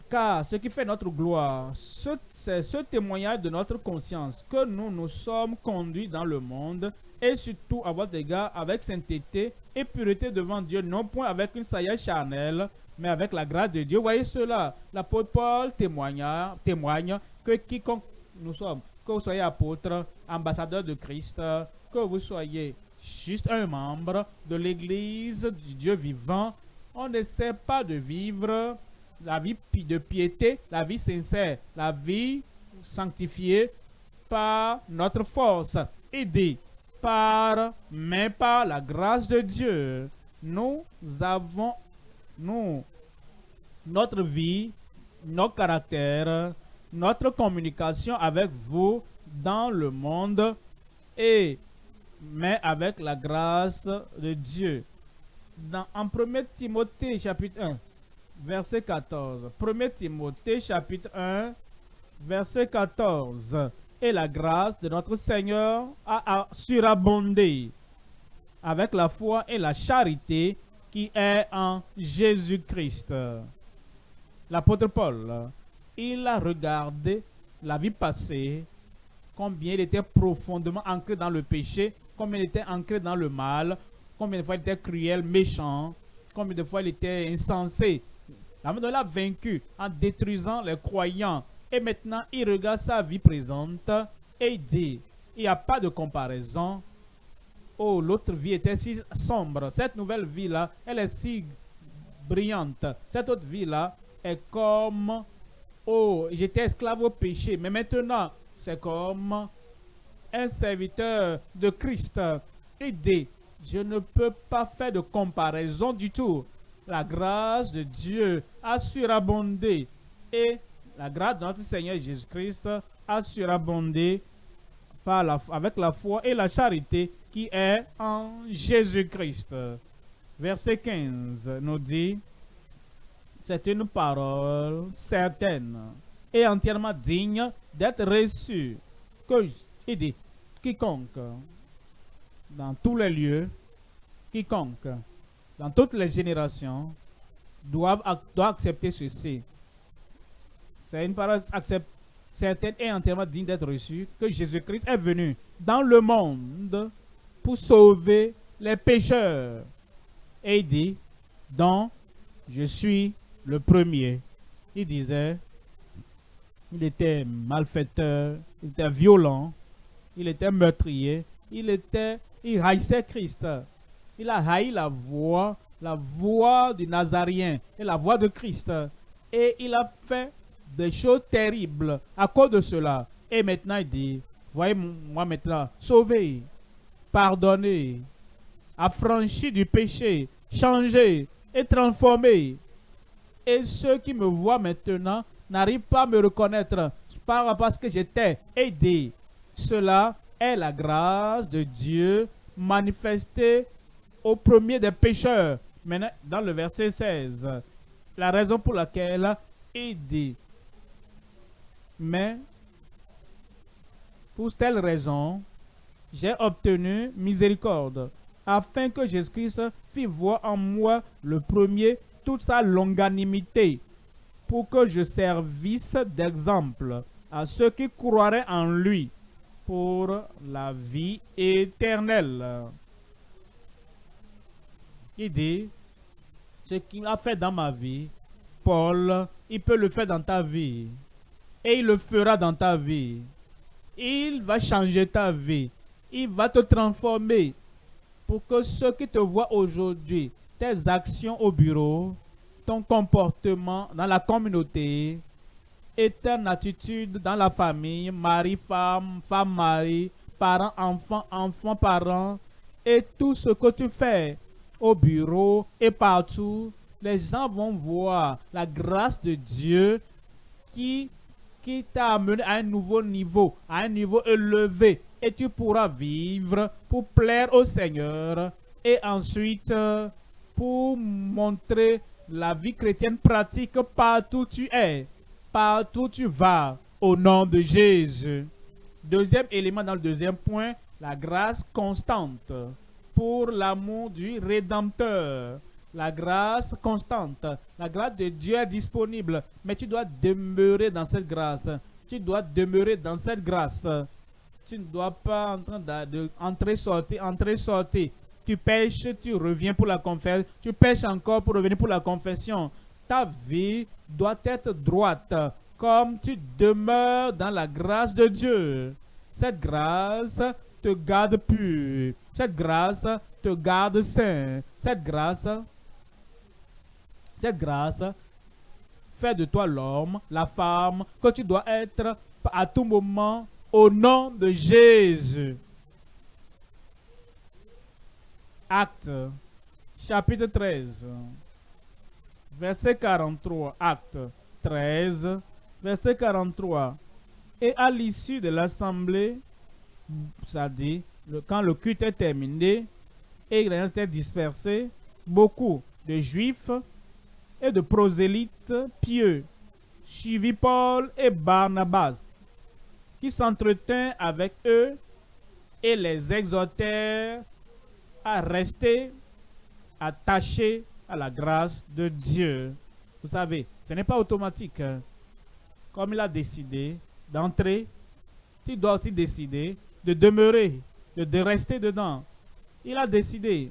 Speaker 1: Car ce qui fait notre gloire, c'est ce témoignage de notre conscience que nous nous sommes conduits dans le monde et surtout à votre égard avec sainteté et pureté devant Dieu, non point avec une saillie charnelle, mais avec la grâce de Dieu. Voyez cela, l'apôtre Paul témoigne, témoigne que quiconque nous sommes, que vous soyez apôtre, ambassadeur de Christ, que vous soyez juste un membre de l'Église du Dieu vivant, on ne sait pas de vivre la vie de piété, la vie sincère, la vie sanctifiée par notre force, aidée par, mais par la grâce de Dieu. Nous avons, nous, notre vie, notre caractère, notre communication avec vous dans le monde et mais avec la grâce de Dieu. Dans, en 1 Timothée chapitre 1, verset 14. 1 Timothée chapitre 1, verset 14. Et la grâce de notre Seigneur a, surabondé avec la foi et la charité qui est en Jésus-Christ. L'apôtre Paul, il a regardé la vie passée, combien il était profondément ancré dans le péché, combien il était ancré dans le mal, combien de fois il était cruel, méchant, combien de fois il était insensé, il a vaincu en détruisant les croyants. Et maintenant, il regarde sa vie présente et il dit, il n'y a pas de comparaison. Oh, l'autre vie était si sombre. Cette nouvelle vie-là, elle est si brillante. Cette autre vie-là est comme, oh, j'étais esclave au péché. Mais maintenant, c'est comme un serviteur de Christ. Dit, je ne peux pas faire de comparaison du tout la grâce de Dieu a surabondé et la grâce de notre Seigneur Jésus-Christ a surabondé par la, avec la foi et la charité qui est en Jésus-Christ. Verset 15 nous dit, c'est une parole certaine et entièrement digne d'être reçue. Que, il dit, quiconque, dans tous les lieux, quiconque dans toutes les générations, doivent, accepter ceci. C'est une parole certaine et entièrement digne d'être reçue que Jésus-Christ est venu dans le monde pour sauver les pécheurs. Et il dit, donc, je suis le premier. Il disait, il était malfaiteur, il était violent, il était meurtrier, il était, il haïssait Christ. Il a haï la voix, la voix du Nazarien et la voix de Christ. Et il a fait des choses terribles à cause de cela. Et maintenant il dit, voyez moi maintenant, sauvé, pardonné, affranchi du péché, changé et transformé. Et ceux qui me voient maintenant n'arrivent pas à me reconnaître parce que j'étais aidé. Cela est la grâce de Dieu manifestée au premier des pécheurs. Maintenant, dans le verset 16, la raison pour laquelle dit, mais pour telle raison, j'ai obtenu miséricorde, afin que Jésus-Christ fit voir en moi le premier toute sa longanimité, pour que je servisse d'exemple à ceux qui croiraient en lui pour la vie éternelle. Il dit, ce qu'il a fait dans ma vie, Paul, il peut le faire dans ta vie. Et il le fera dans ta vie. Il va changer ta vie. Il va te transformer pour que ceux qui te voient aujourd'hui, tes actions au bureau, ton comportement dans la communauté et ton attitude dans la famille, mari, femme, femme, mari, parents, enfants, enfants, parents, et tout ce que tu fais au bureau et partout, les gens vont voir la grâce de Dieu qui, qui t'a amené à un nouveau niveau, à un niveau élevé. Et tu pourras vivre pour plaire au Seigneur et ensuite pour montrer la vie chrétienne pratique partout où tu es, partout où tu vas, au nom de Jésus. Deuxième élément dans le deuxième point, la grâce constante pour l'amour du Rédempteur. La grâce constante, la grâce de Dieu est disponible, mais tu dois demeurer dans cette grâce. Tu dois demeurer dans cette grâce. Tu ne dois pas entrer, sortir, entrer, sortir. Tu pêches, tu reviens pour la confession. Tu pêches encore pour revenir pour la confession. Ta vie doit être droite, comme tu demeures dans la grâce de Dieu. Cette grâce te garde pur. Cette grâce te garde saint. Cette grâce, cette grâce fait de toi l'homme, la femme que tu dois être à tout moment au nom de Jésus. Acte, chapitre 13, verset 43. Acte 13, verset 43. Et à l'issue de l'assemblée, dit, quand le culte est terminé et les était dispersé, beaucoup de juifs et de prosélytes pieux suivis Paul et Barnabas, qui s'entretinrent avec eux et les exhortèrent à rester attachés à la grâce de Dieu. Vous savez, ce n'est pas automatique. Hein. Comme il a décidé d'entrer, tu dois aussi décider de demeurer, de, rester dedans. Il a décidé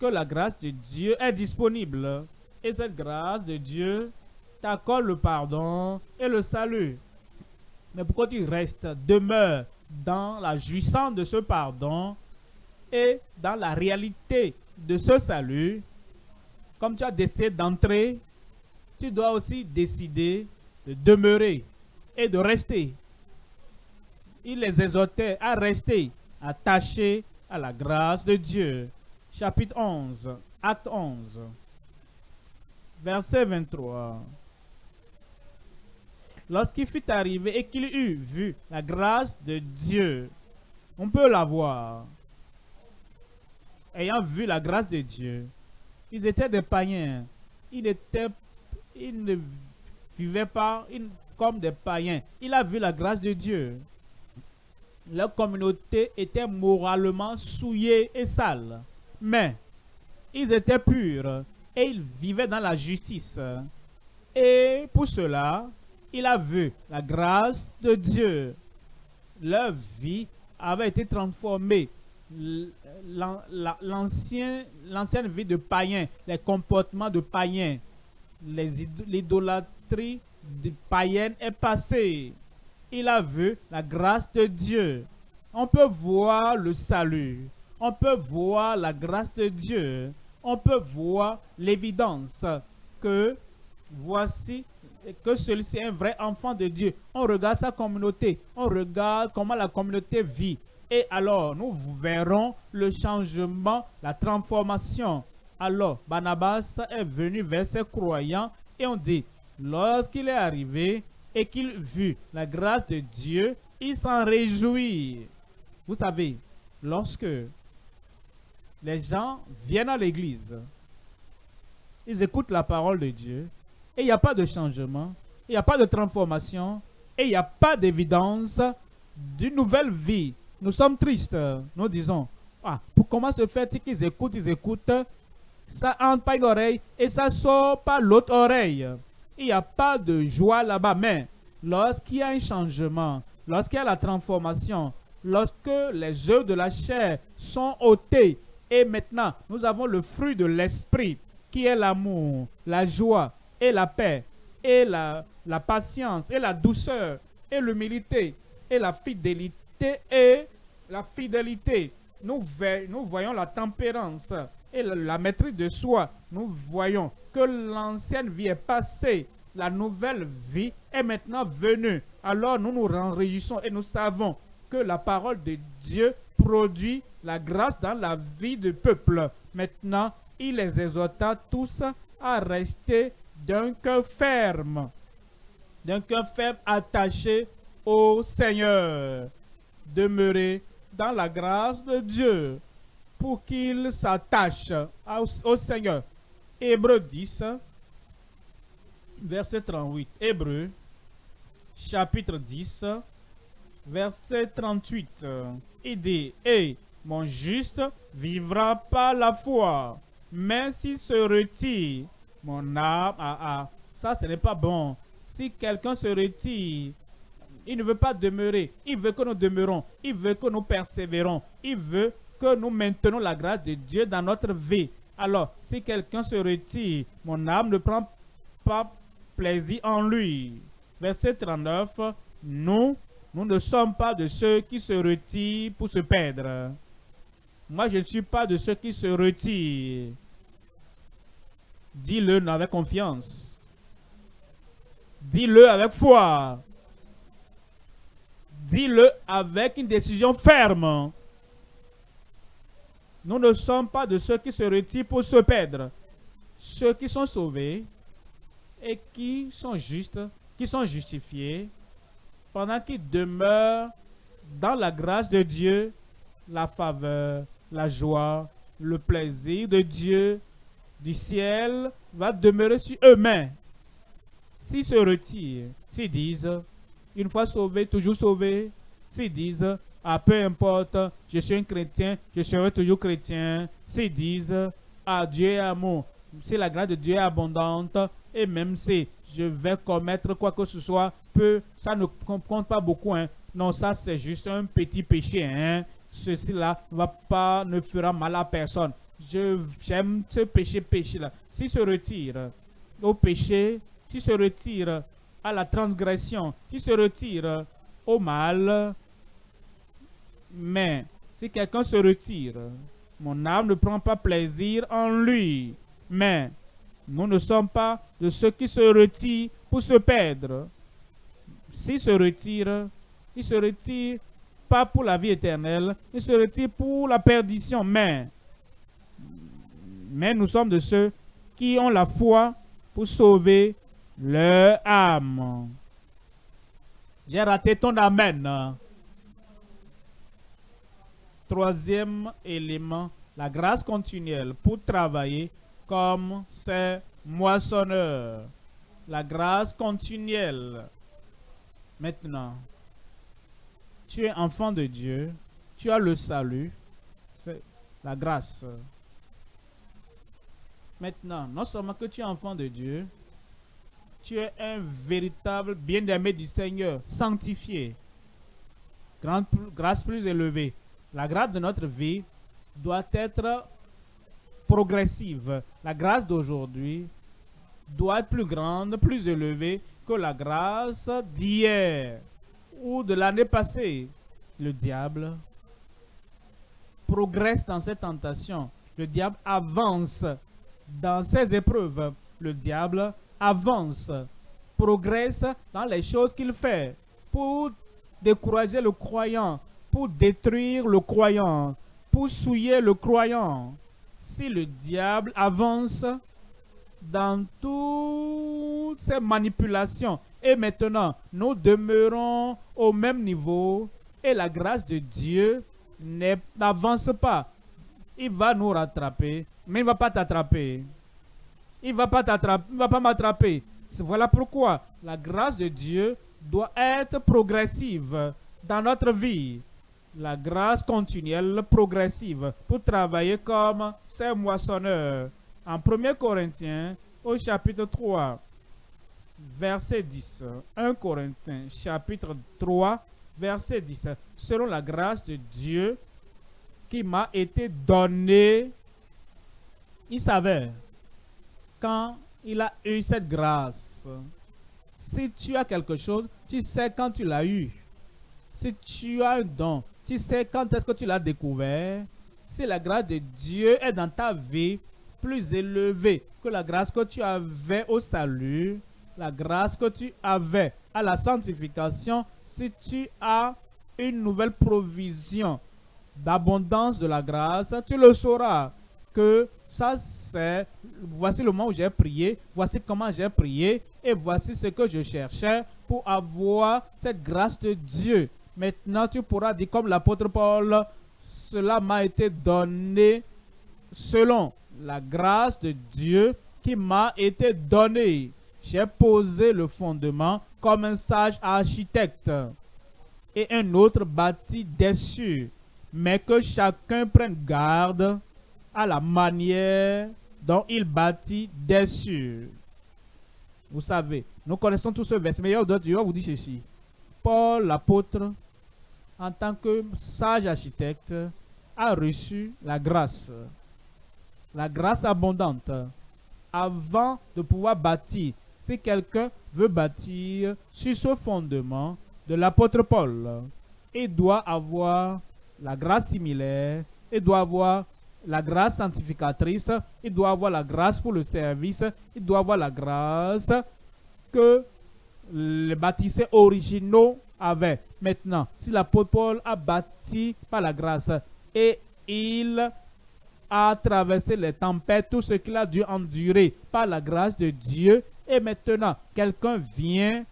Speaker 1: que la grâce de Dieu est disponible. Et cette grâce de Dieu t'accorde le pardon et le salut. Mais pourquoi tu restes, demeure dans la jouissance de ce pardon et dans la réalité de ce salut, comme tu as décidé d'entrer, tu dois aussi décider de demeurer et de rester il les exhortait à rester attachés à la grâce de Dieu. Chapitre 11, acte 11, verset 23. Lorsqu'il fut arrivé et qu'il eut vu la grâce de Dieu, on peut la voir. Ayant vu la grâce de Dieu, ils étaient des païens. Ils, étaient, ils ne vivaient pas comme des païens. Il a vu la grâce de Dieu leur communauté était moralement souillée et sale. Mais ils étaient purs et ils vivaient dans la justice. Et pour cela, il a vu la grâce de Dieu. Leur vie avait été transformée. L'ancienne vie de païens, les comportements de païens, l'idolâtrie païenne est passée il a vu la grâce de Dieu. On peut voir le salut. On peut voir la grâce de Dieu. On peut voir l'évidence que voici que celui-ci est un vrai enfant de Dieu. On regarde sa communauté. On regarde comment la communauté vit. Et alors, nous verrons le changement, la transformation. Alors, Barnabas est venu vers ses croyants et on dit, lorsqu'il est arrivé, et qu'il vit la grâce de Dieu, il s'en réjouit. Vous savez, lorsque les gens viennent à l'église, ils écoutent la parole de Dieu, et il n'y a pas de changement, il n'y a pas de transformation, et il n'y a pas d'évidence d'une nouvelle vie. Nous sommes tristes. Nous disons, ah, pour comment se fait-il qu'ils écoutent, ils écoutent, ça entre pas une oreille et ça sort par l'autre oreille il n'y a pas de joie là-bas. Mais lorsqu'il y a un changement, lorsqu'il y a la transformation, lorsque les œuvres de la chair sont ôtées, et maintenant nous avons le fruit de l'esprit, qui est l'amour, la joie et la paix, et la, patience, et la douceur, et l'humilité, et la fidélité, et la fidélité. nous, nous voyons la tempérance et la maîtrise de soi. Nous voyons que l'ancienne vie est passée, la nouvelle vie est maintenant venue. Alors nous nous réjouissons et nous savons que la parole de Dieu produit la grâce dans la vie du peuple. Maintenant, il les exhorta tous à rester d'un cœur ferme, d'un cœur ferme attaché au Seigneur. Demeurer dans la grâce de Dieu pour qu'il s'attache au, Seigneur. Hébreu 10, verset 38. Hébreu, chapitre 10, verset 38. Il dit, et mon juste vivra par la foi, mais s'il se retire, mon âme, ah, ça ce n'est pas bon. Si quelqu'un se retire, il ne veut pas demeurer. Il veut que nous demeurons. Il veut que nous persévérons. Il veut que nous maintenons la grâce de Dieu dans notre vie. Alors, si quelqu'un se retire, mon âme ne prend pas plaisir en lui. Verset 39, nous, nous ne sommes pas de ceux qui se retirent pour se perdre. Moi, je ne suis pas de ceux qui se retirent. Dis-le avec confiance. Dis-le avec foi. Dis-le avec une décision ferme. Nous ne sommes pas de ceux qui se retirent pour se perdre. Ceux qui sont sauvés et qui sont justes, qui sont justifiés, pendant qu'ils demeurent dans la grâce de Dieu, la faveur, la joie, le plaisir de Dieu du ciel va demeurer sur eux-mêmes. S'ils se retirent, s'ils disent, une fois sauvé, toujours sauvé. S'ils disent, ah, peu importe, je suis un chrétien, je serai toujours chrétien. S'ils disent, ah, Dieu est amour, si la grâce de Dieu est abondante, et même si je vais commettre quoi que ce soit, peu, ça ne compte pas beaucoup. Hein. Non, ça c'est juste un petit péché. Hein. Ceci-là ne fera mal à personne. J'aime ce péché, péché-là. S'il se retire au péché, s'il se retire à la transgression, qui se retire au mal. Mais si quelqu'un se retire, mon âme ne prend pas plaisir en lui. Mais nous ne sommes pas de ceux qui se retirent pour se perdre. S'il se retire, il se retire pas pour la vie éternelle, il se retire pour la perdition. Mais, mais nous sommes de ceux qui ont la foi pour sauver leur âme. J'ai raté ton amen. Troisième élément, la grâce continuelle pour travailler comme ces moissonneurs. La grâce continuelle. Maintenant, tu es enfant de Dieu, tu as le salut, c'est la grâce. Maintenant, non seulement que tu es enfant de Dieu, tu es un véritable bien-aimé du Seigneur, sanctifié. Grâce plus élevée. La grâce de notre vie doit être progressive. La grâce d'aujourd'hui doit être plus grande, plus élevée que la grâce d'hier ou de l'année passée. Le diable progresse dans cette tentation. Le diable avance dans ses épreuves. Le diable avance, progresse dans les choses qu'il fait pour décourager le croyant, pour détruire le croyant, pour souiller le croyant. Si le diable avance dans toutes ces manipulations et maintenant nous demeurons au même niveau et la grâce de Dieu n'avance pas, il va nous rattraper, mais il ne va pas t'attraper il ne va pas t'attraper, va pas m'attraper. Voilà pourquoi la grâce de Dieu doit être progressive dans notre vie. La grâce continuelle, progressive, pour travailler comme ces moissonneurs. En 1 Corinthiens, au chapitre 3, verset 10. 1 Corinthiens, chapitre 3, verset 10. Selon la grâce de Dieu qui m'a été donnée, il savait quand il a eu cette grâce. Si tu as quelque chose, tu sais quand tu l'as eu. Si tu as un don, Tu sais quand est-ce que tu l'as découvert Si la grâce de Dieu est dans ta vie plus élevée que la grâce que tu avais au salut, la grâce que tu avais à la sanctification, si tu as une nouvelle provision d'abondance de la grâce, tu le sauras que ça c'est, voici le moment où j'ai prié, voici comment j'ai prié, et voici ce que je cherchais pour avoir cette grâce de Dieu. Maintenant, tu pourras dire comme l'apôtre Paul, cela m'a été donné selon la grâce de Dieu qui m'a été donnée. J'ai posé le fondement comme un sage architecte et un autre bâti dessus. Mais que chacun prenne garde à la manière dont il bâtit dessus. Vous savez, nous connaissons tous ce verset, mais il vous dire ceci. Paul, l'apôtre, en tant que sage architecte, a reçu la grâce, la grâce abondante, avant de pouvoir bâtir. Si quelqu'un veut bâtir sur ce fondement de l'apôtre Paul, il doit avoir la grâce similaire, il doit avoir la grâce sanctificatrice, il doit avoir la grâce pour le service, il doit avoir la grâce que les bâtisseurs originaux avaient. Maintenant, si l'apôtre Paul a bâti par la grâce et il a traversé les tempêtes, tout ce qu'il a dû endurer par la grâce de Dieu, et maintenant, quelqu'un vient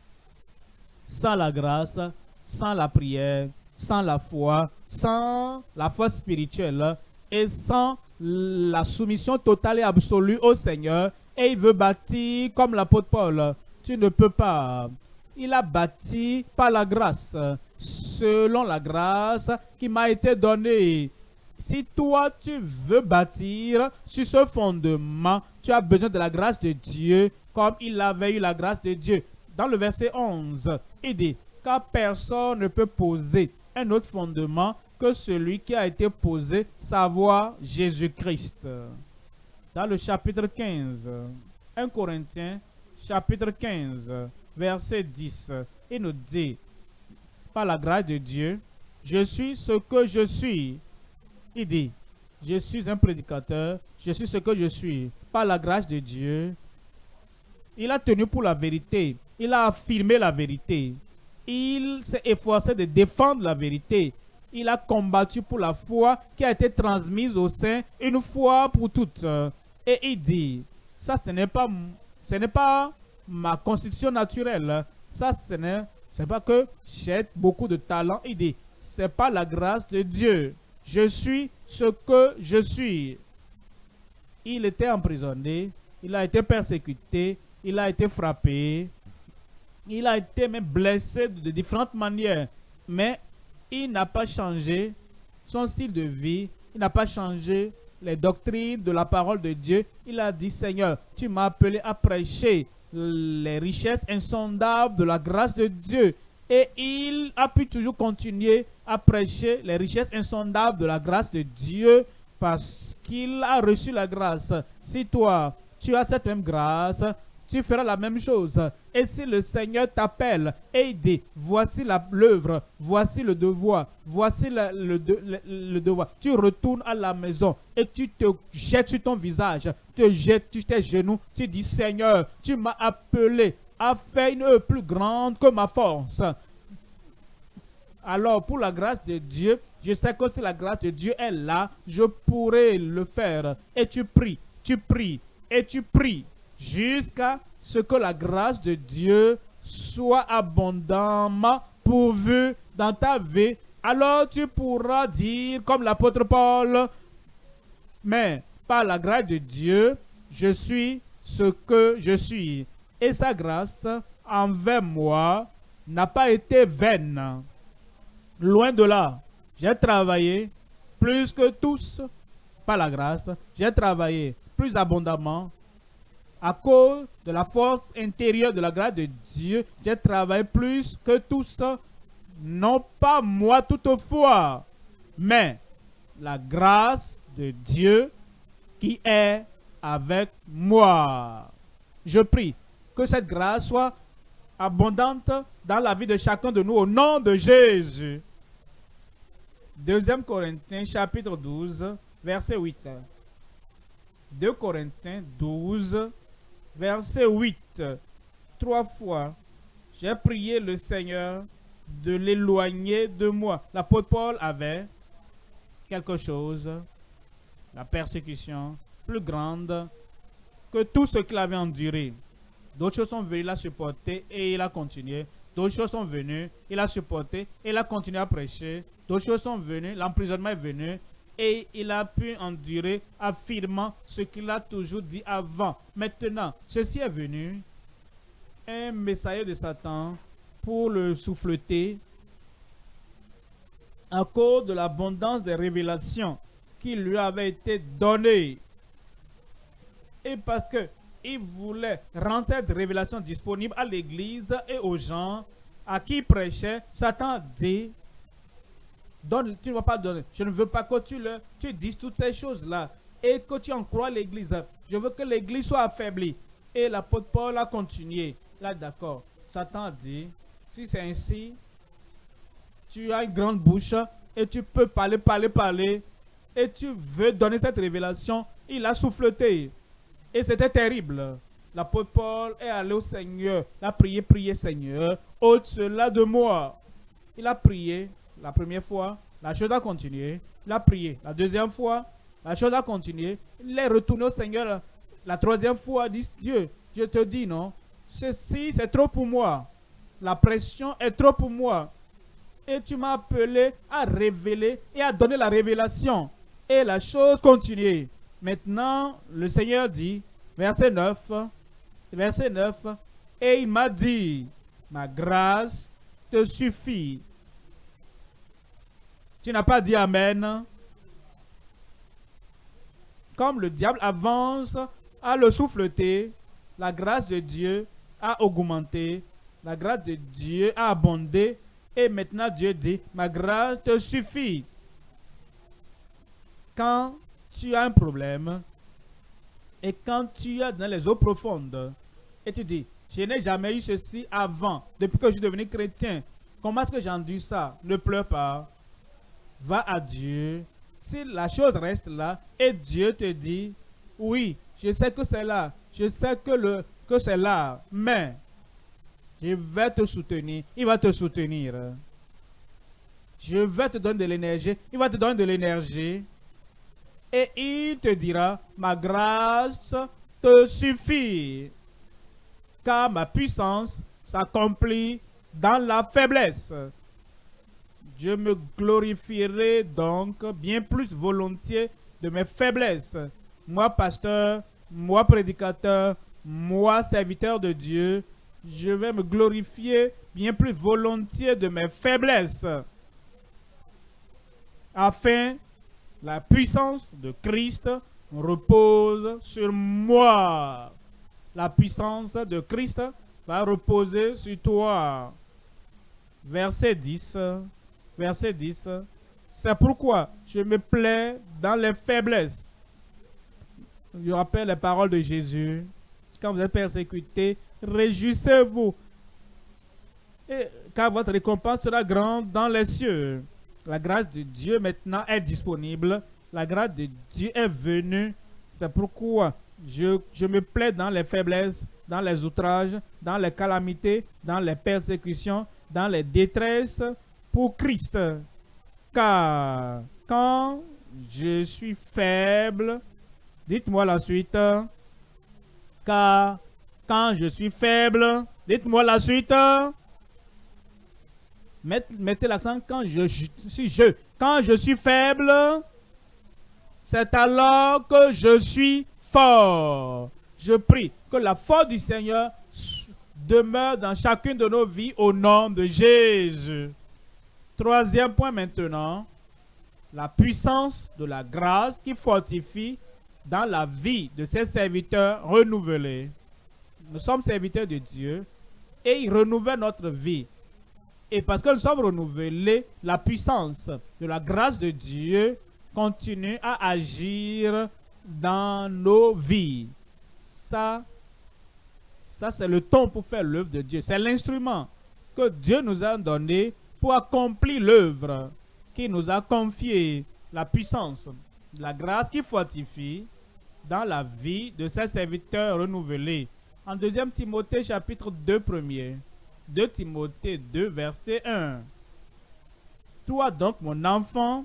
Speaker 1: sans la grâce, sans la prière, sans la foi, sans la foi spirituelle, et sans la soumission totale et absolue au Seigneur, et il veut bâtir comme l'apôtre Paul. Tu ne peux pas. Il a bâti par la grâce, selon la grâce qui m'a été donnée. Si toi, tu veux bâtir sur ce fondement, tu as besoin de la grâce de Dieu, comme il avait eu la grâce de Dieu. Dans le verset 11, il dit, car personne ne peut poser un autre fondement que celui qui a été posé, savoir Jésus-Christ. Dans le chapitre 15, 1 Corinthiens, chapitre 15, verset 10, il nous dit, par la grâce de Dieu, je suis ce que je suis. Il dit, je suis un prédicateur, je suis ce que je suis. Par la grâce de Dieu, il a tenu pour la vérité, il a affirmé la vérité, il s'est efforcé de défendre la vérité, il a combattu pour la foi qui a été transmise au sein une fois pour toutes. Et il dit, ça ce n'est pas, ma constitution naturelle. Ça ce n'est pas que j'ai beaucoup de talent. Il dit, c'est pas la grâce de Dieu. Je suis ce que je suis. Il était emprisonné, il a été persécuté, il a été frappé, il a été blessé de différentes manières. Mais il n'a pas changé son style de vie, il n'a pas changé les doctrines de la parole de Dieu. Il a dit, Seigneur, tu m'as appelé à prêcher les richesses insondables de la grâce de Dieu. Et il a pu toujours continuer à prêcher les richesses insondables de la grâce de Dieu parce qu'il a reçu la grâce. Si toi, tu as cette même grâce, tu feras la même chose. Et si le Seigneur t'appelle et il dit, voici l'œuvre, voici le devoir, voici le, devoir, tu retournes à la maison et tu te jettes sur ton visage, tu te jettes sur tes genoux, tu dis, Seigneur, tu m'as appelé à faire une œuvre plus grande que ma force. Alors, pour la grâce de Dieu, je sais que si la grâce de Dieu est là, je pourrai le faire. Et tu pries, tu pries, et tu pries jusqu'à ce que la grâce de Dieu soit abondamment pourvue dans ta vie, alors tu pourras dire comme l'apôtre Paul, mais par la grâce de Dieu, je suis ce que je suis. Et sa grâce envers moi n'a pas été vaine. Loin de là, j'ai travaillé plus que tous par la grâce. J'ai travaillé plus abondamment à cause de la force intérieure de la grâce de Dieu, j'ai travaillé plus que tous, non pas moi toutefois, mais la grâce de Dieu qui est avec moi. Je prie que cette grâce soit abondante dans la vie de chacun de nous au nom de Jésus. Deuxième Corinthiens chapitre 12, verset 8. 2 Corinthiens 12, verset 8. Trois fois, j'ai prié le Seigneur de l'éloigner de moi. L'apôtre Paul avait quelque chose, la persécution plus grande que tout ce qu'il avait enduré. D'autres choses sont venues, il a supporté et il a continué. D'autres choses sont venues, il a supporté et il a continué à prêcher. D'autres choses sont venues, l'emprisonnement est venu et il a pu endurer affirmant ce qu'il a toujours dit avant. Maintenant, ceci est venu, un messager de Satan pour le souffleter à cause de l'abondance des révélations qui lui avaient été données. Et parce que il voulait rendre cette révélation disponible à l'église et aux gens à qui prêchait, Satan dit, donne, tu ne vas pas donner. Je ne veux pas que tu, le, tu dises toutes ces choses-là et que tu en crois l'église. Je veux que l'église soit affaiblie. Et l'apôtre Paul a continué. Là, d'accord. Satan dit, si c'est ainsi, tu as une grande bouche et tu peux parler, parler, parler, et tu veux donner cette révélation, il a souffleté. Et c'était terrible. L'apôtre Paul est allé au Seigneur. Il a prié, prié, Seigneur, ôte cela de moi. Il a prié la première fois, la chose a continué. Il a prié la deuxième fois, la chose a continué. Il est retourné au Seigneur la troisième fois, dit Dieu, je te dis non, ceci c'est trop pour moi. La pression est trop pour moi. Et tu m'as appelé à révéler et à donner la révélation. Et la chose continue. Maintenant, le Seigneur dit, verset 9, verset 9, et il m'a dit, ma grâce te suffit. Tu n'as pas dit Amen. Comme le diable avance à le souffleter, la grâce de Dieu a augmenté, la grâce de Dieu a abondé, et maintenant Dieu dit, ma grâce te suffit. Quand tu as un problème, et quand tu es dans les eaux profondes, et tu dis, je n'ai jamais eu ceci avant, depuis que je suis devenu chrétien, comment est-ce que j'ai entendu ça? Ne pleure pas, va à Dieu. Si la chose reste là, et Dieu te dit, oui, je sais que c'est là, je sais que, que c'est là, mais je vais te soutenir. Il va te soutenir. Je vais te donner de l'énergie. Il va te donner de l'énergie. Et il te dira, ma grâce te suffit. Car ma puissance s'accomplit dans la faiblesse. Je me glorifierai donc bien plus volontiers de mes faiblesses. Moi, pasteur, moi, prédicateur, moi, serviteur de Dieu, je vais me glorifier bien plus volontiers de mes faiblesses, afin la puissance de Christ repose sur moi. La puissance de Christ va reposer sur toi. Verset 10. Verset 10. C'est pourquoi je me plais dans les faiblesses. Je rappelle les paroles de Jésus. Quand vous êtes persécuté, réjouissez-vous, car votre récompense sera grande dans les cieux. La grâce de Dieu maintenant est disponible. La grâce de Dieu est venue. C'est pourquoi je, je me plais dans les faiblesses, dans les outrages, dans les calamités, dans les persécutions, dans les détresses pour Christ. Car quand je suis faible, dites-moi la suite, car quand je suis faible, dites-moi la suite. Mettez l'accent quand je suis. Quand je suis faible, c'est alors que je suis fort. Je prie que la force du Seigneur demeure dans chacune de nos vies au nom de Jésus. Troisième point maintenant, la puissance de la grâce qui fortifie dans la vie de ses serviteurs renouvelés nous sommes serviteurs de Dieu et il renouvelle notre vie. Et parce que nous sommes renouvelés, la puissance de la grâce de Dieu continue à agir dans nos vies. Ça, ça c'est le ton pour faire l'œuvre de Dieu. C'est l'instrument que Dieu nous a donné pour accomplir l'œuvre. qui nous a confié la puissance, la grâce qui fortifie dans la vie de ses serviteurs renouvelés. En 2 Timothée chapitre 2 premier, 2 Timothée 2 verset 1. Toi donc mon enfant,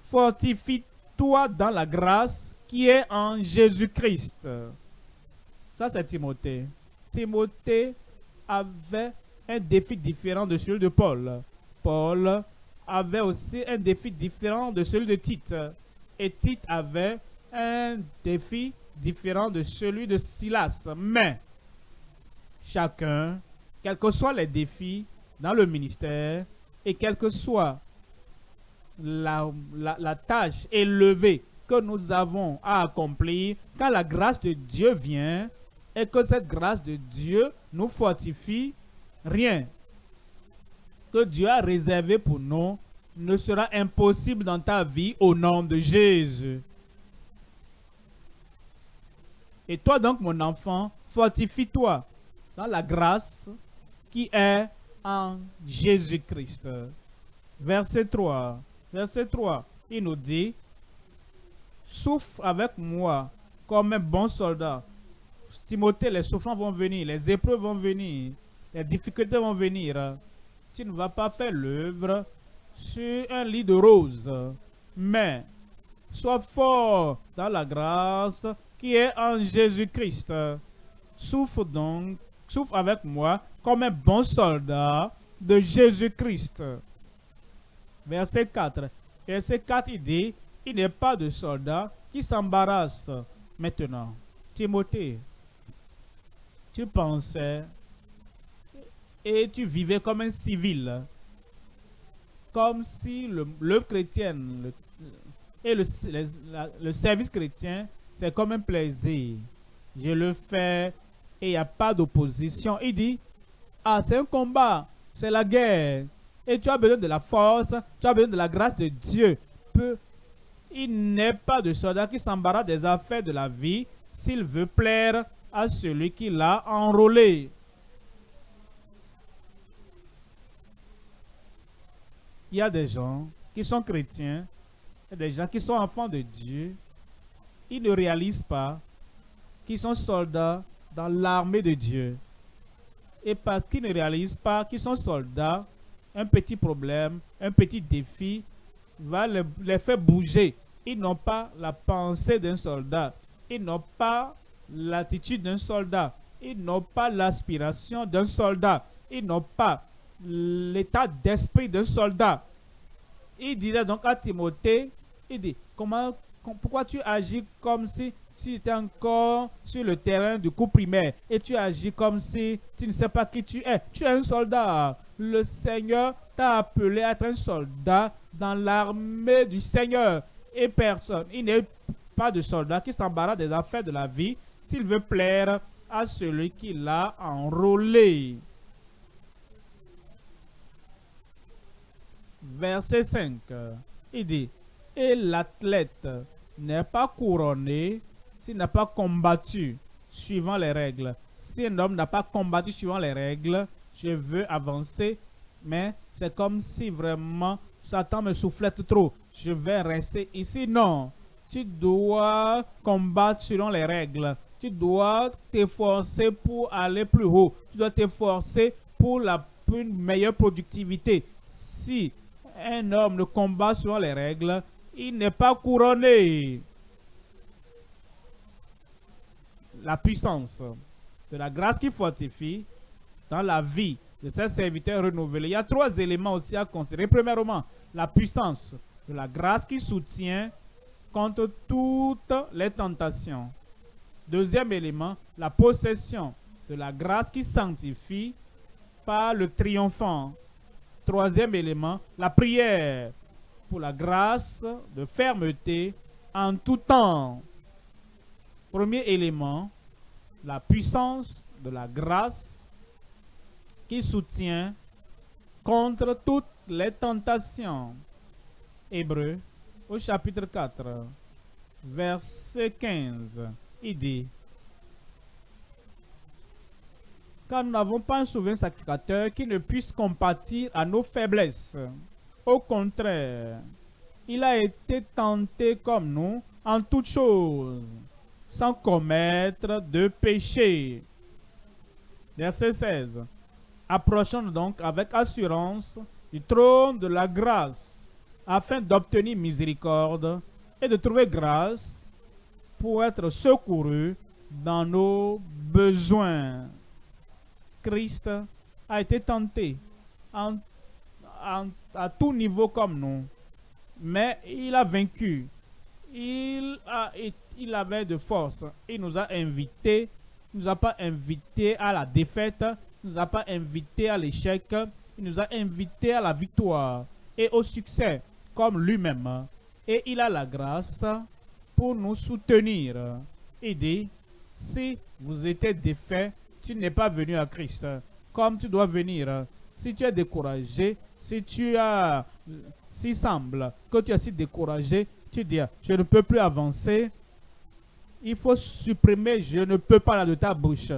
Speaker 1: fortifie-toi dans la grâce qui est en Jésus-Christ. Ça c'est Timothée. Timothée avait un défi différent de celui de Paul. Paul avait aussi un défi différent de celui de Tite. Et Tite avait un défi différent de celui de Silas. Mais chacun, quels que soient les défis dans le ministère et quelle que soit la, la tâche élevée que nous avons à accomplir, quand la grâce de Dieu vient et que cette grâce de Dieu nous fortifie, rien que Dieu a réservé pour nous ne sera impossible dans ta vie au nom de Jésus. Et toi donc, mon enfant, fortifie-toi dans la grâce qui est en Jésus-Christ. Verset 3. Verset 3. Il nous dit, souffre avec moi comme un bon soldat. Timothée, les souffrances vont venir, les épreuves vont venir, les difficultés vont venir. Tu ne vas pas faire l'œuvre sur un lit de roses, mais sois fort dans la grâce qui est en Jésus-Christ. Souffre donc, souffre avec moi comme un bon soldat de Jésus-Christ. Verset 4. Verset 4, il dit, il n'est pas de soldat qui s'embarrasse maintenant. Timothée, tu pensais et tu vivais comme un civil. Comme si le, chrétien et le, le service chrétien, c'est comme un plaisir. Je le fais et il n'y a pas d'opposition. Il dit, ah, c'est un combat, c'est la guerre. Et tu as besoin de la force, tu as besoin de la grâce de Dieu. il n'est pas de soldat qui s'embarrasse des affaires de la vie s'il veut plaire à celui qui l'a enrôlé. Il y a des gens qui sont chrétiens, des gens qui sont enfants de Dieu, ils ne réalisent pas qu'ils sont soldats dans l'armée de Dieu. Et parce qu'ils ne réalisent pas qu'ils sont soldats, un petit problème, un petit défi va les faire bouger. Ils n'ont pas la pensée d'un soldat. Ils n'ont pas l'attitude d'un soldat. Ils n'ont pas l'aspiration d'un soldat. Ils n'ont pas l'état d'esprit d'un soldat. Il disait donc à Timothée, il dit, comment, pourquoi tu agis comme si tu étais encore sur le terrain du coup primaire? Et tu agis comme si tu ne sais pas qui tu es. Tu es un soldat. Le Seigneur t'a appelé à être un soldat dans l'armée du Seigneur. Et personne, il n'est pas de soldat qui s'embarrasse des affaires de la vie s'il veut plaire à celui qui l'a enrôlé. Verset 5, il dit, et l'athlète n'est pas couronné s'il n'a pas combattu suivant les règles. Si un homme n'a pas combattu suivant les règles, je veux avancer, mais c'est comme si vraiment Satan me soufflette trop. Je vais rester ici. Non, tu dois combattre selon les règles. Tu dois t'efforcer pour aller plus haut. Tu dois t'efforcer pour la une meilleure productivité. Si un homme ne combat selon les règles, il n'est pas couronné. La puissance de la grâce qui fortifie dans la vie de ses serviteurs renouvelés. Il y a trois éléments aussi à considérer. Premièrement, la puissance de la grâce qui soutient contre toutes les tentations. Deuxième élément, la possession de la grâce qui sanctifie par le triomphant Troisième élément, la prière pour la grâce de fermeté en tout temps. Premier élément, la puissance de la grâce qui soutient contre toutes les tentations. Hébreu au chapitre 4, verset 15, il dit nous n'avons pas un souverain sacrificateur qui ne puisse compatir à nos faiblesses, Au contraire, il a été tenté comme nous en toutes choses, sans commettre de péché. Verset 16. Approchons donc avec assurance du trône de la grâce, afin d'obtenir miséricorde et de trouver grâce pour être secouru dans nos besoins. Christ a été tenté à tout niveau comme nous, mais il a vaincu. Il, avait de force. Il nous a invités, il nous a pas invités à la défaite, il nous a pas invités à l'échec, il nous a invités à la victoire et au succès, comme lui-même. Et il a la grâce pour nous soutenir. Il dit, si vous êtes défait, tu n'es pas venu à Christ comme tu dois venir. Si tu es découragé, si tu as, s'il semble que tu es si découragé, tu dis, je ne peux plus avancer, il faut supprimer je ne peux pas de ta bouche.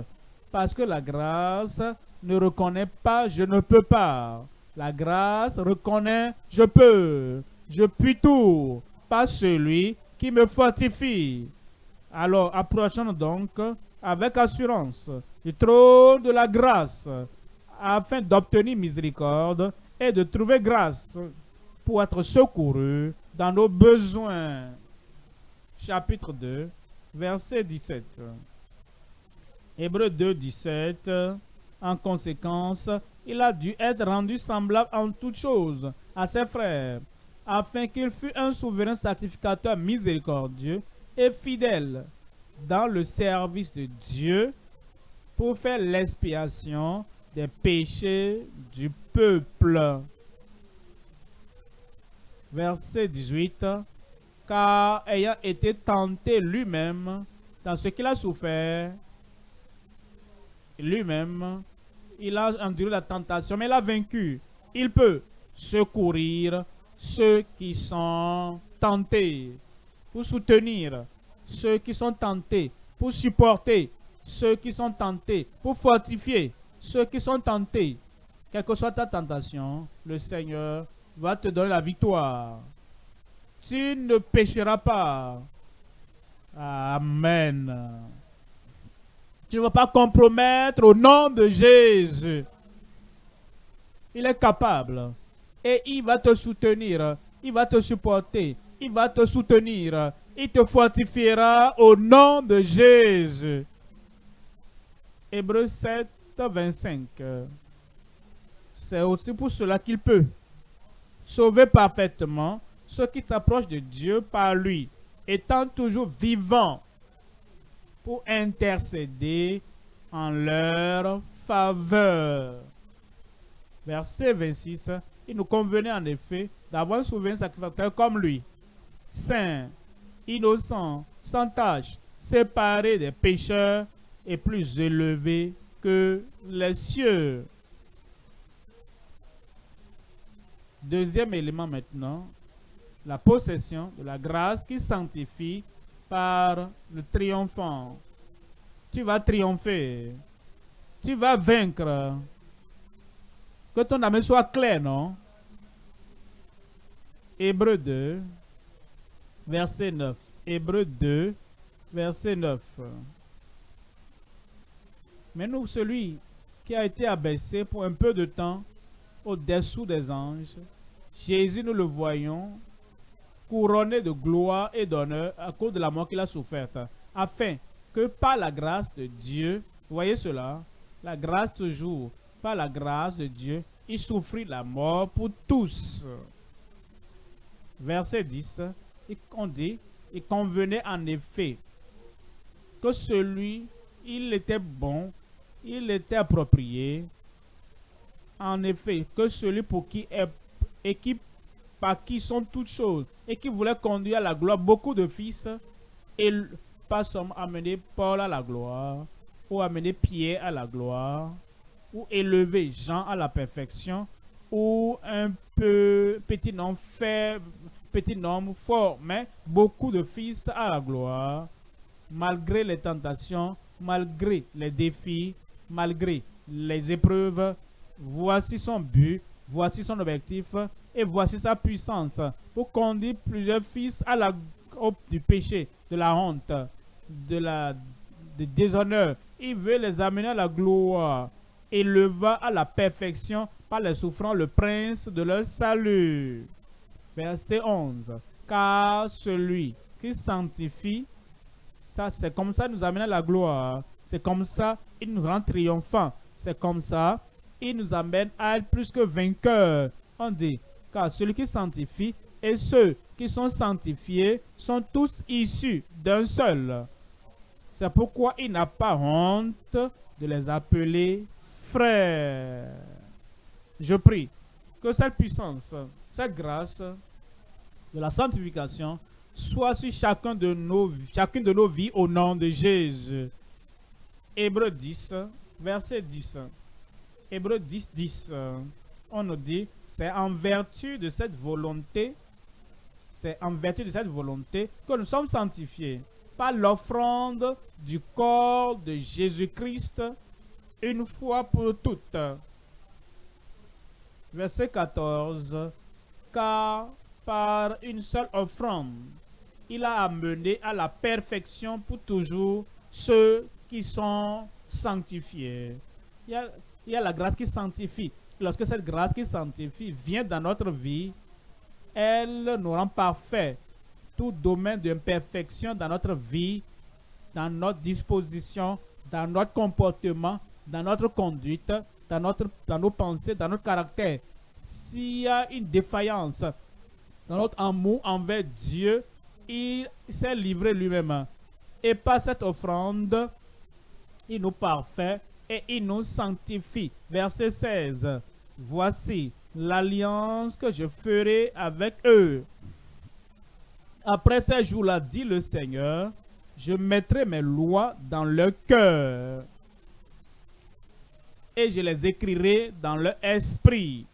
Speaker 1: Parce que la grâce ne reconnaît pas je ne peux pas. La grâce reconnaît je peux. Je puis tout. Pas celui qui me fortifie. Alors approchons donc avec assurance du trône de la grâce afin d'obtenir miséricorde et de trouver grâce pour être secouru dans nos besoins. Chapitre 2, verset 17. Hébreu 2, 17. En conséquence, il a dû être rendu semblable en toutes choses à ses frères, afin qu'il fût un souverain sacrificateur miséricordieux et fidèle dans le service de Dieu pour faire l'expiation des péchés du peuple. Verset 18. Car ayant été tenté lui-même dans ce qu'il a souffert, lui-même, il a enduré la tentation, mais il a vaincu. Il peut secourir ceux qui sont tentés, pour soutenir ceux qui sont tentés, pour supporter ceux qui sont tentés, pour fortifier ceux qui sont tentés. Quelle que soit ta tentation, le Seigneur va te donner la victoire. Tu ne pécheras pas. Amen. Tu ne vas pas compromettre au nom de Jésus. Il est capable. Et il va te soutenir. Il va te supporter. Il va te soutenir. Il te fortifiera au nom de Jésus. Hébreu 7, 25. C'est aussi pour cela qu'il peut sauver parfaitement ceux qui s'approchent de Dieu par lui, étant toujours vivant pour intercéder en leur faveur. Verset 26. Il nous convenait en effet d'avoir un souverain sacrificateur comme lui, saint, innocent, sans tache, séparé des pécheurs et plus élevé que les cieux. Deuxième élément maintenant, la possession de la grâce qui sanctifie par le triomphant. Tu vas triompher. Tu vas vaincre. Que ton âme soit clair, non? Hébreu 2, verset 9. Hébreu 2, verset 9. Mais nous, celui qui a été abaissé pour un peu de temps au-dessous des anges, Jésus, nous le voyons, couronné de gloire et d'honneur à cause de la mort qu'il a soufferte, afin que par la grâce de Dieu, voyez cela, la grâce toujours, par la grâce de Dieu, il souffrit la mort pour tous. Verset 10, on dit, il convenait en effet que celui, il était bon, il était approprié, en effet, que celui pour qui est, et qui par qui sont toutes choses, et qui voulait conduire à la gloire beaucoup de fils, et pas seulement amener Paul à la gloire, ou amener Pierre à la gloire, ou élever Jean à la perfection, ou un peu petit nom faible, petit nom fort, mais beaucoup de fils à la gloire, malgré les tentations, malgré les défis, malgré les épreuves. Voici son but, voici son objectif, Et voici sa puissance pour conduire plusieurs fils à la du péché, de la honte, de la déshonneur. Il veut les amener à la gloire et leva à la perfection par les souffrances le prince de leur salut. Verset 11. Car celui qui sanctifie, ça c'est comme ça nous amène à la gloire. C'est comme ça il nous rend triomphant. C'est comme ça il nous amène à être plus que vainqueurs. On dit, car celui qui sanctifie et ceux qui sont sanctifiés sont tous issus d'un seul. C'est pourquoi il n'a pas honte de les appeler frères. Je prie que cette puissance, cette grâce de la sanctification soit sur chacun de nos, chacune de nos vies au nom de Jésus. Hébreu 10, verset 10. Hébreu 10, 10. On nous dit, c'est en vertu de cette volonté, c'est en vertu de cette volonté que nous sommes sanctifiés par l'offrande du corps de Jésus-Christ une fois pour toutes. Verset 14. Car par une seule offrande, il a amené à la perfection pour toujours ceux qui sont sanctifiés. Il y a, la grâce qui sanctifie. Lorsque cette grâce qui sanctifie vient dans notre vie, elle nous rend parfaits tout domaine d'imperfection dans notre vie, dans notre disposition, dans notre comportement, dans notre conduite, dans, notre, dans nos pensées, dans notre caractère. S'il y a une défaillance dans notre amour envers Dieu, il s'est livré lui-même. Et par cette offrande, il nous parfait et il nous sanctifie. Verset 16. Voici l'alliance que je ferai avec eux après ces jours-là, dit le Seigneur, je mettrai mes lois dans leur cœur et je les écrirai dans leur esprit.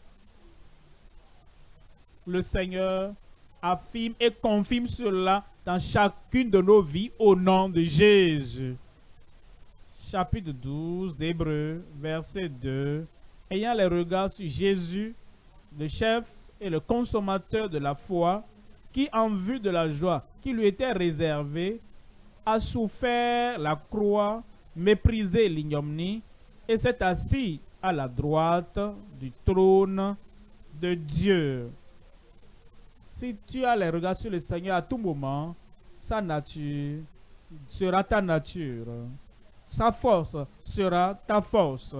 Speaker 1: Le Seigneur affirme et confirme cela dans chacune de nos vies au nom de Jésus. Chapitre 12 d'Hébreu, verset 2. Ayant les regards sur Jésus, le chef et le consommateur de la foi, qui, en vue de la joie qui lui était réservée, a souffert la croix, méprisé l'ignominie et s'est assis à la droite du trône de Dieu. Si tu as les regards sur le Seigneur à tout moment, sa nature sera ta nature. Sa force sera ta force.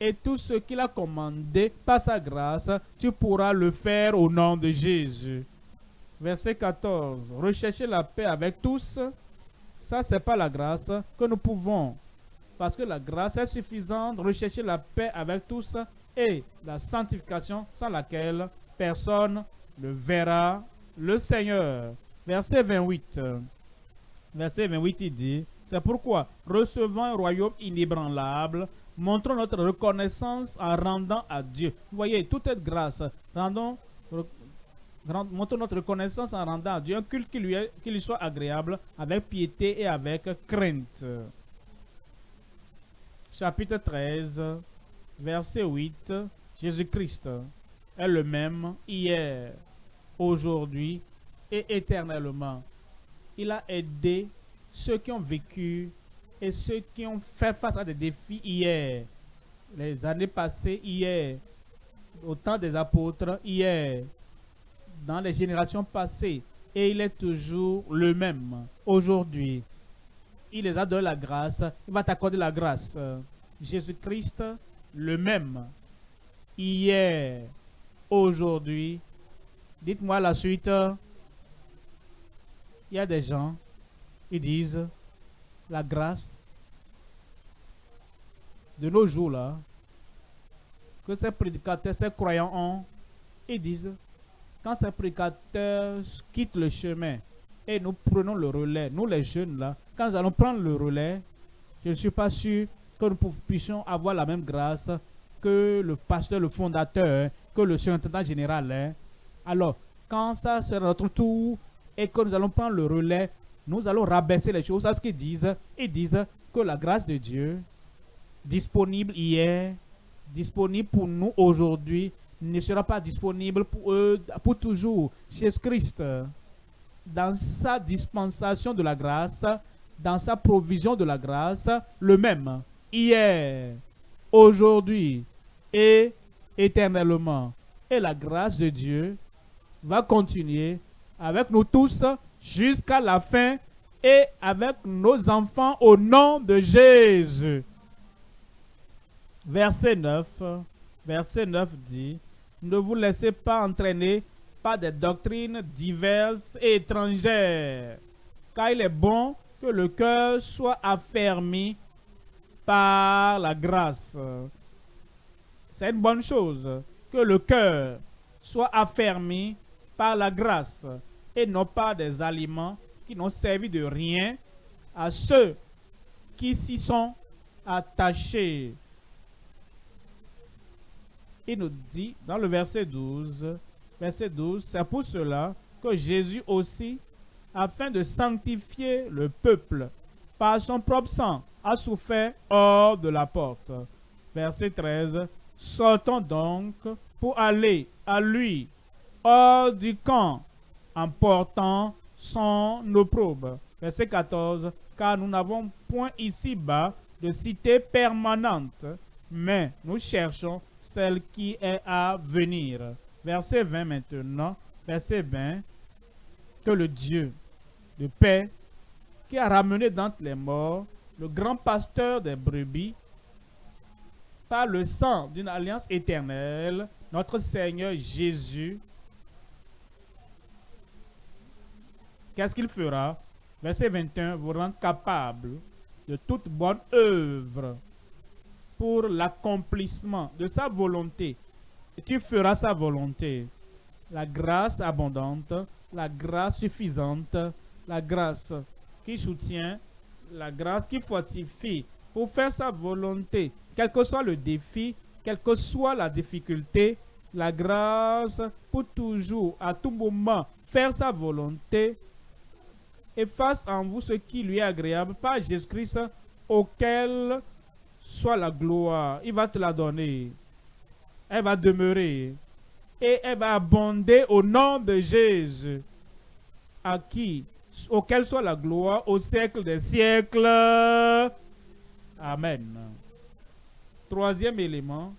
Speaker 1: Et tout ce qu'il a commandé par sa grâce, tu pourras le faire au nom de Jésus. Verset 14. Rechercher la paix avec tous. Ça, c'est pas la grâce que nous pouvons. Parce que la grâce est suffisante. Rechercher la paix avec tous et la sanctification sans laquelle personne ne verra le Seigneur. Verset 28. Verset 28, il dit, c'est pourquoi, recevant un royaume inébranlable, montrons notre reconnaissance en rendant à Dieu. Vous voyez, toute cette grâce, rendons montrons notre reconnaissance en rendant à Dieu un culte qui lui soit agréable, avec piété et avec crainte. Chapitre 13, verset 8. Jésus-Christ est le même hier, aujourd'hui et éternellement. Il a aidé ceux qui ont vécu et ceux qui ont fait face à des défis hier, les années passées hier, au temps des apôtres hier, dans les générations passées et il est toujours le même aujourd'hui. Il les a donné la grâce, il va t'accorder la grâce. Jésus-Christ, le même, hier, aujourd'hui. Dites-moi la suite. Il y a des gens, ils disent, la grâce de nos jours là, que ces prédicateurs, ces croyants ont, ils disent, quand ces prédicateurs quittent le chemin et nous prenons le relais, nous les jeunes là, quand nous allons prendre le relais, je ne suis pas sûr que nous puissions avoir la même grâce que le pasteur, le fondateur, que le surintendant général. Hein. Alors, quand ça sera notre tour et que nous allons prendre le relais, nous allons rabaisser les choses à ce qu'ils disent. Ils disent que la grâce de Dieu, disponible hier, disponible pour nous aujourd'hui, ne sera pas disponible pour eux pour toujours. Jésus-Christ, dans sa dispensation de la grâce, dans sa provision de la grâce, le même, hier, aujourd'hui et éternellement. Et la grâce de Dieu va continuer avec nous tous jusqu'à la fin et avec nos enfants au nom de Jésus. Verset 9, verset 9 dit, ne vous laissez pas entraîner par des doctrines diverses et étrangères, car il est bon que le cœur soit affermi par la grâce. C'est une bonne chose que le cœur soit affermi par la grâce et non pas des aliments qui n'ont servi de rien à ceux qui s'y sont attachés. Il nous dit dans le verset 12, verset 12, c'est pour cela que Jésus aussi, afin de sanctifier le peuple par son propre sang, a souffert hors de la porte. Verset 13, sortons donc pour aller à lui hors du camp en portant son opprobre. Verset 14, car nous n'avons point ici-bas de cité permanente, mais nous cherchons celle qui est à venir. Verset 20 maintenant, verset 20, que le Dieu de paix, qui a ramené d'entre les morts le grand pasteur des brebis, par le sang d'une alliance éternelle, notre Seigneur Jésus, qu'est-ce qu'il fera? Verset 21, vous rend capable de toute bonne œuvre pour l'accomplissement de sa volonté. Et tu feras sa volonté. La grâce abondante, la grâce suffisante, la grâce qui soutient, la grâce qui fortifie pour faire sa volonté, quel que soit le défi, quelle que soit la difficulté, la grâce pour toujours, à tout moment, faire sa volonté et fasse en vous ce qui lui est agréable par Jésus-Christ auquel soit la gloire. Il va te la donner. Elle va demeurer. Et elle va abonder au nom de Jésus. À qui, auquel soit la gloire au siècle des siècles. Amen. Troisième élément,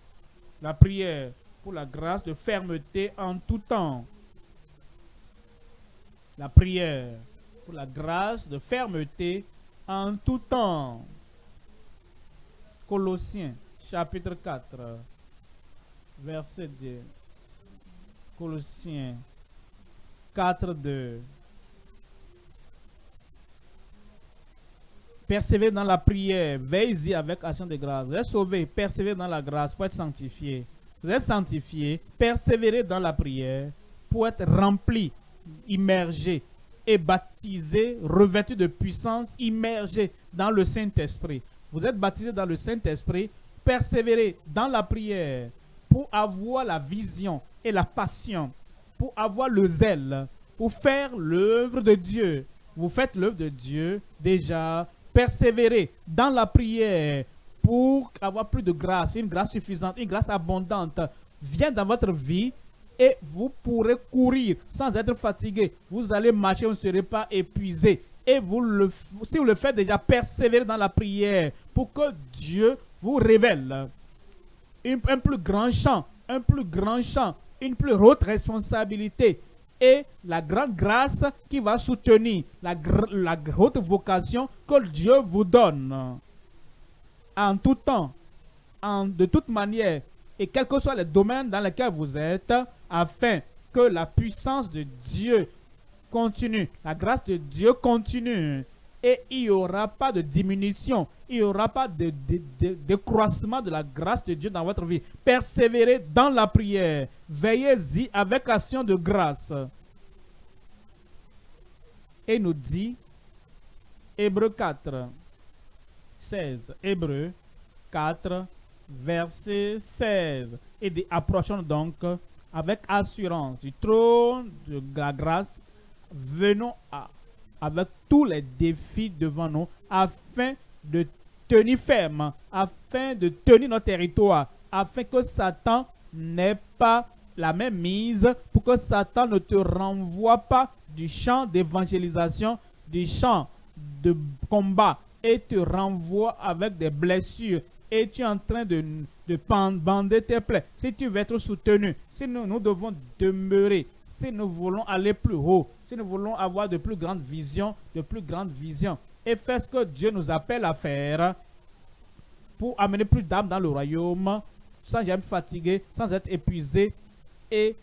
Speaker 1: la prière pour la grâce de fermeté en tout temps. La prière pour la grâce de fermeté en tout temps. Colossiens chapitre 4, verset 2. Colossiens 4, 2. Persévérez dans la prière, veillez-y avec action de grâce. Vous êtes sauvé, persévérez dans la grâce pour être sanctifié. Vous êtes sanctifié, persévérez dans la prière pour être rempli, immergé et baptisé, revêtu de puissance, immergé dans le Saint-Esprit. Vous êtes baptisé dans le Saint-Esprit, persévérez dans la prière pour avoir la vision et la passion, pour avoir le zèle, pour faire l'œuvre de Dieu. Vous faites l'œuvre de Dieu déjà persévérer dans la prière pour avoir plus de grâce, une grâce suffisante, une grâce abondante vient dans votre vie et vous pourrez courir sans être fatigué. Vous allez marcher, vous ne serez pas épuisé. Et vous le, si vous le faites déjà, persévérer dans la prière pour que Dieu vous révèle un plus grand champ, un plus grand champ, une plus haute responsabilité, et la grande grâce qui va soutenir la, haute vocation que Dieu vous donne. En tout temps, en, de toute manière, et quels que soient les domaines dans lesquels vous êtes, afin que la puissance de Dieu continue, la grâce de Dieu continue, et il n'y aura pas de diminution, il n'y aura pas de, décroissement de, la grâce de Dieu dans votre vie. Persévérez dans la prière, veillez-y avec action de grâce. Et nous dit, Hébreu 4, 16, Hébreu 4, verset 16. Et approchons donc avec assurance du trône de la grâce, venons à avec tous les défis devant nous afin de tenir ferme, afin de tenir notre territoire, afin que Satan n'est pas la même mise pour que Satan ne te renvoie pas du champ d'évangélisation, du champ de combat et te renvoie avec des blessures et tu es en train de, de bander tes plaies. Si tu veux être soutenu, si nous, nous devons demeurer, si nous voulons aller plus haut, si nous voulons avoir de plus grandes visions, de plus grandes visions, et faire ce que Dieu nous appelle à faire pour amener plus d'âmes dans le royaume, sans jamais fatigué, sans être épuisé et,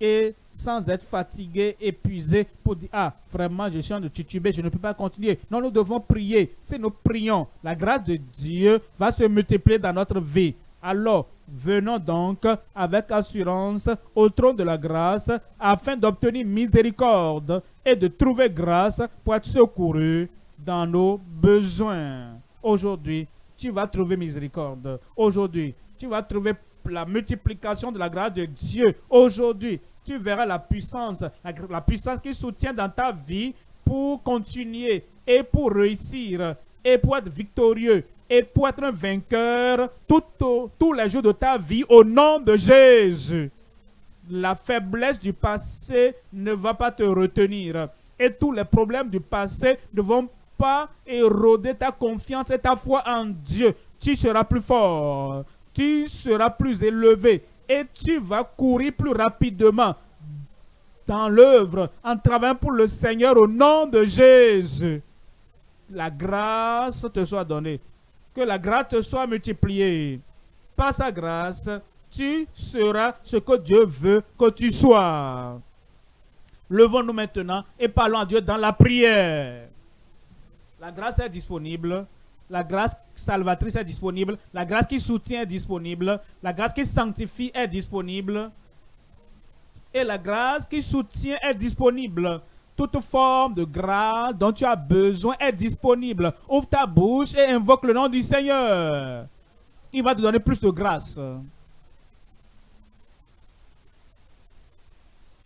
Speaker 1: et sans être fatigué, épuisé pour dire Ah, vraiment, je suis en de tituber, je ne peux pas continuer. Non, nous devons prier. Si nous prions, la grâce de Dieu va se multiplier dans notre vie. Alors, venons donc avec assurance au trône de la grâce afin d'obtenir miséricorde et de trouver grâce pour être secouru dans nos besoins. Aujourd'hui, tu vas trouver miséricorde. Aujourd'hui, tu vas trouver la multiplication de la grâce de Dieu. Aujourd'hui, tu verras la puissance, la, puissance qui soutient dans ta vie pour continuer et pour réussir et pour être victorieux et pour être un vainqueur tous les jours de ta vie au nom de Jésus. La faiblesse du passé ne va pas te retenir et tous les problèmes du passé ne vont pas éroder ta confiance et ta foi en Dieu. Tu seras plus fort, tu seras plus élevé et tu vas courir plus rapidement dans l'œuvre en travaillant pour le Seigneur au nom de Jésus. La grâce te soit donnée. Que la grâce soit multipliée. Par sa grâce, tu seras ce que Dieu veut que tu sois. Levons-nous maintenant et parlons à Dieu dans la prière. La grâce est disponible. La grâce salvatrice est disponible. La grâce qui soutient est disponible. La grâce qui sanctifie est disponible. Et la grâce qui soutient est disponible. Toute forme de grâce dont tu as besoin est disponible. Ouvre ta bouche et invoque le nom du Seigneur. Il va te donner plus de grâce.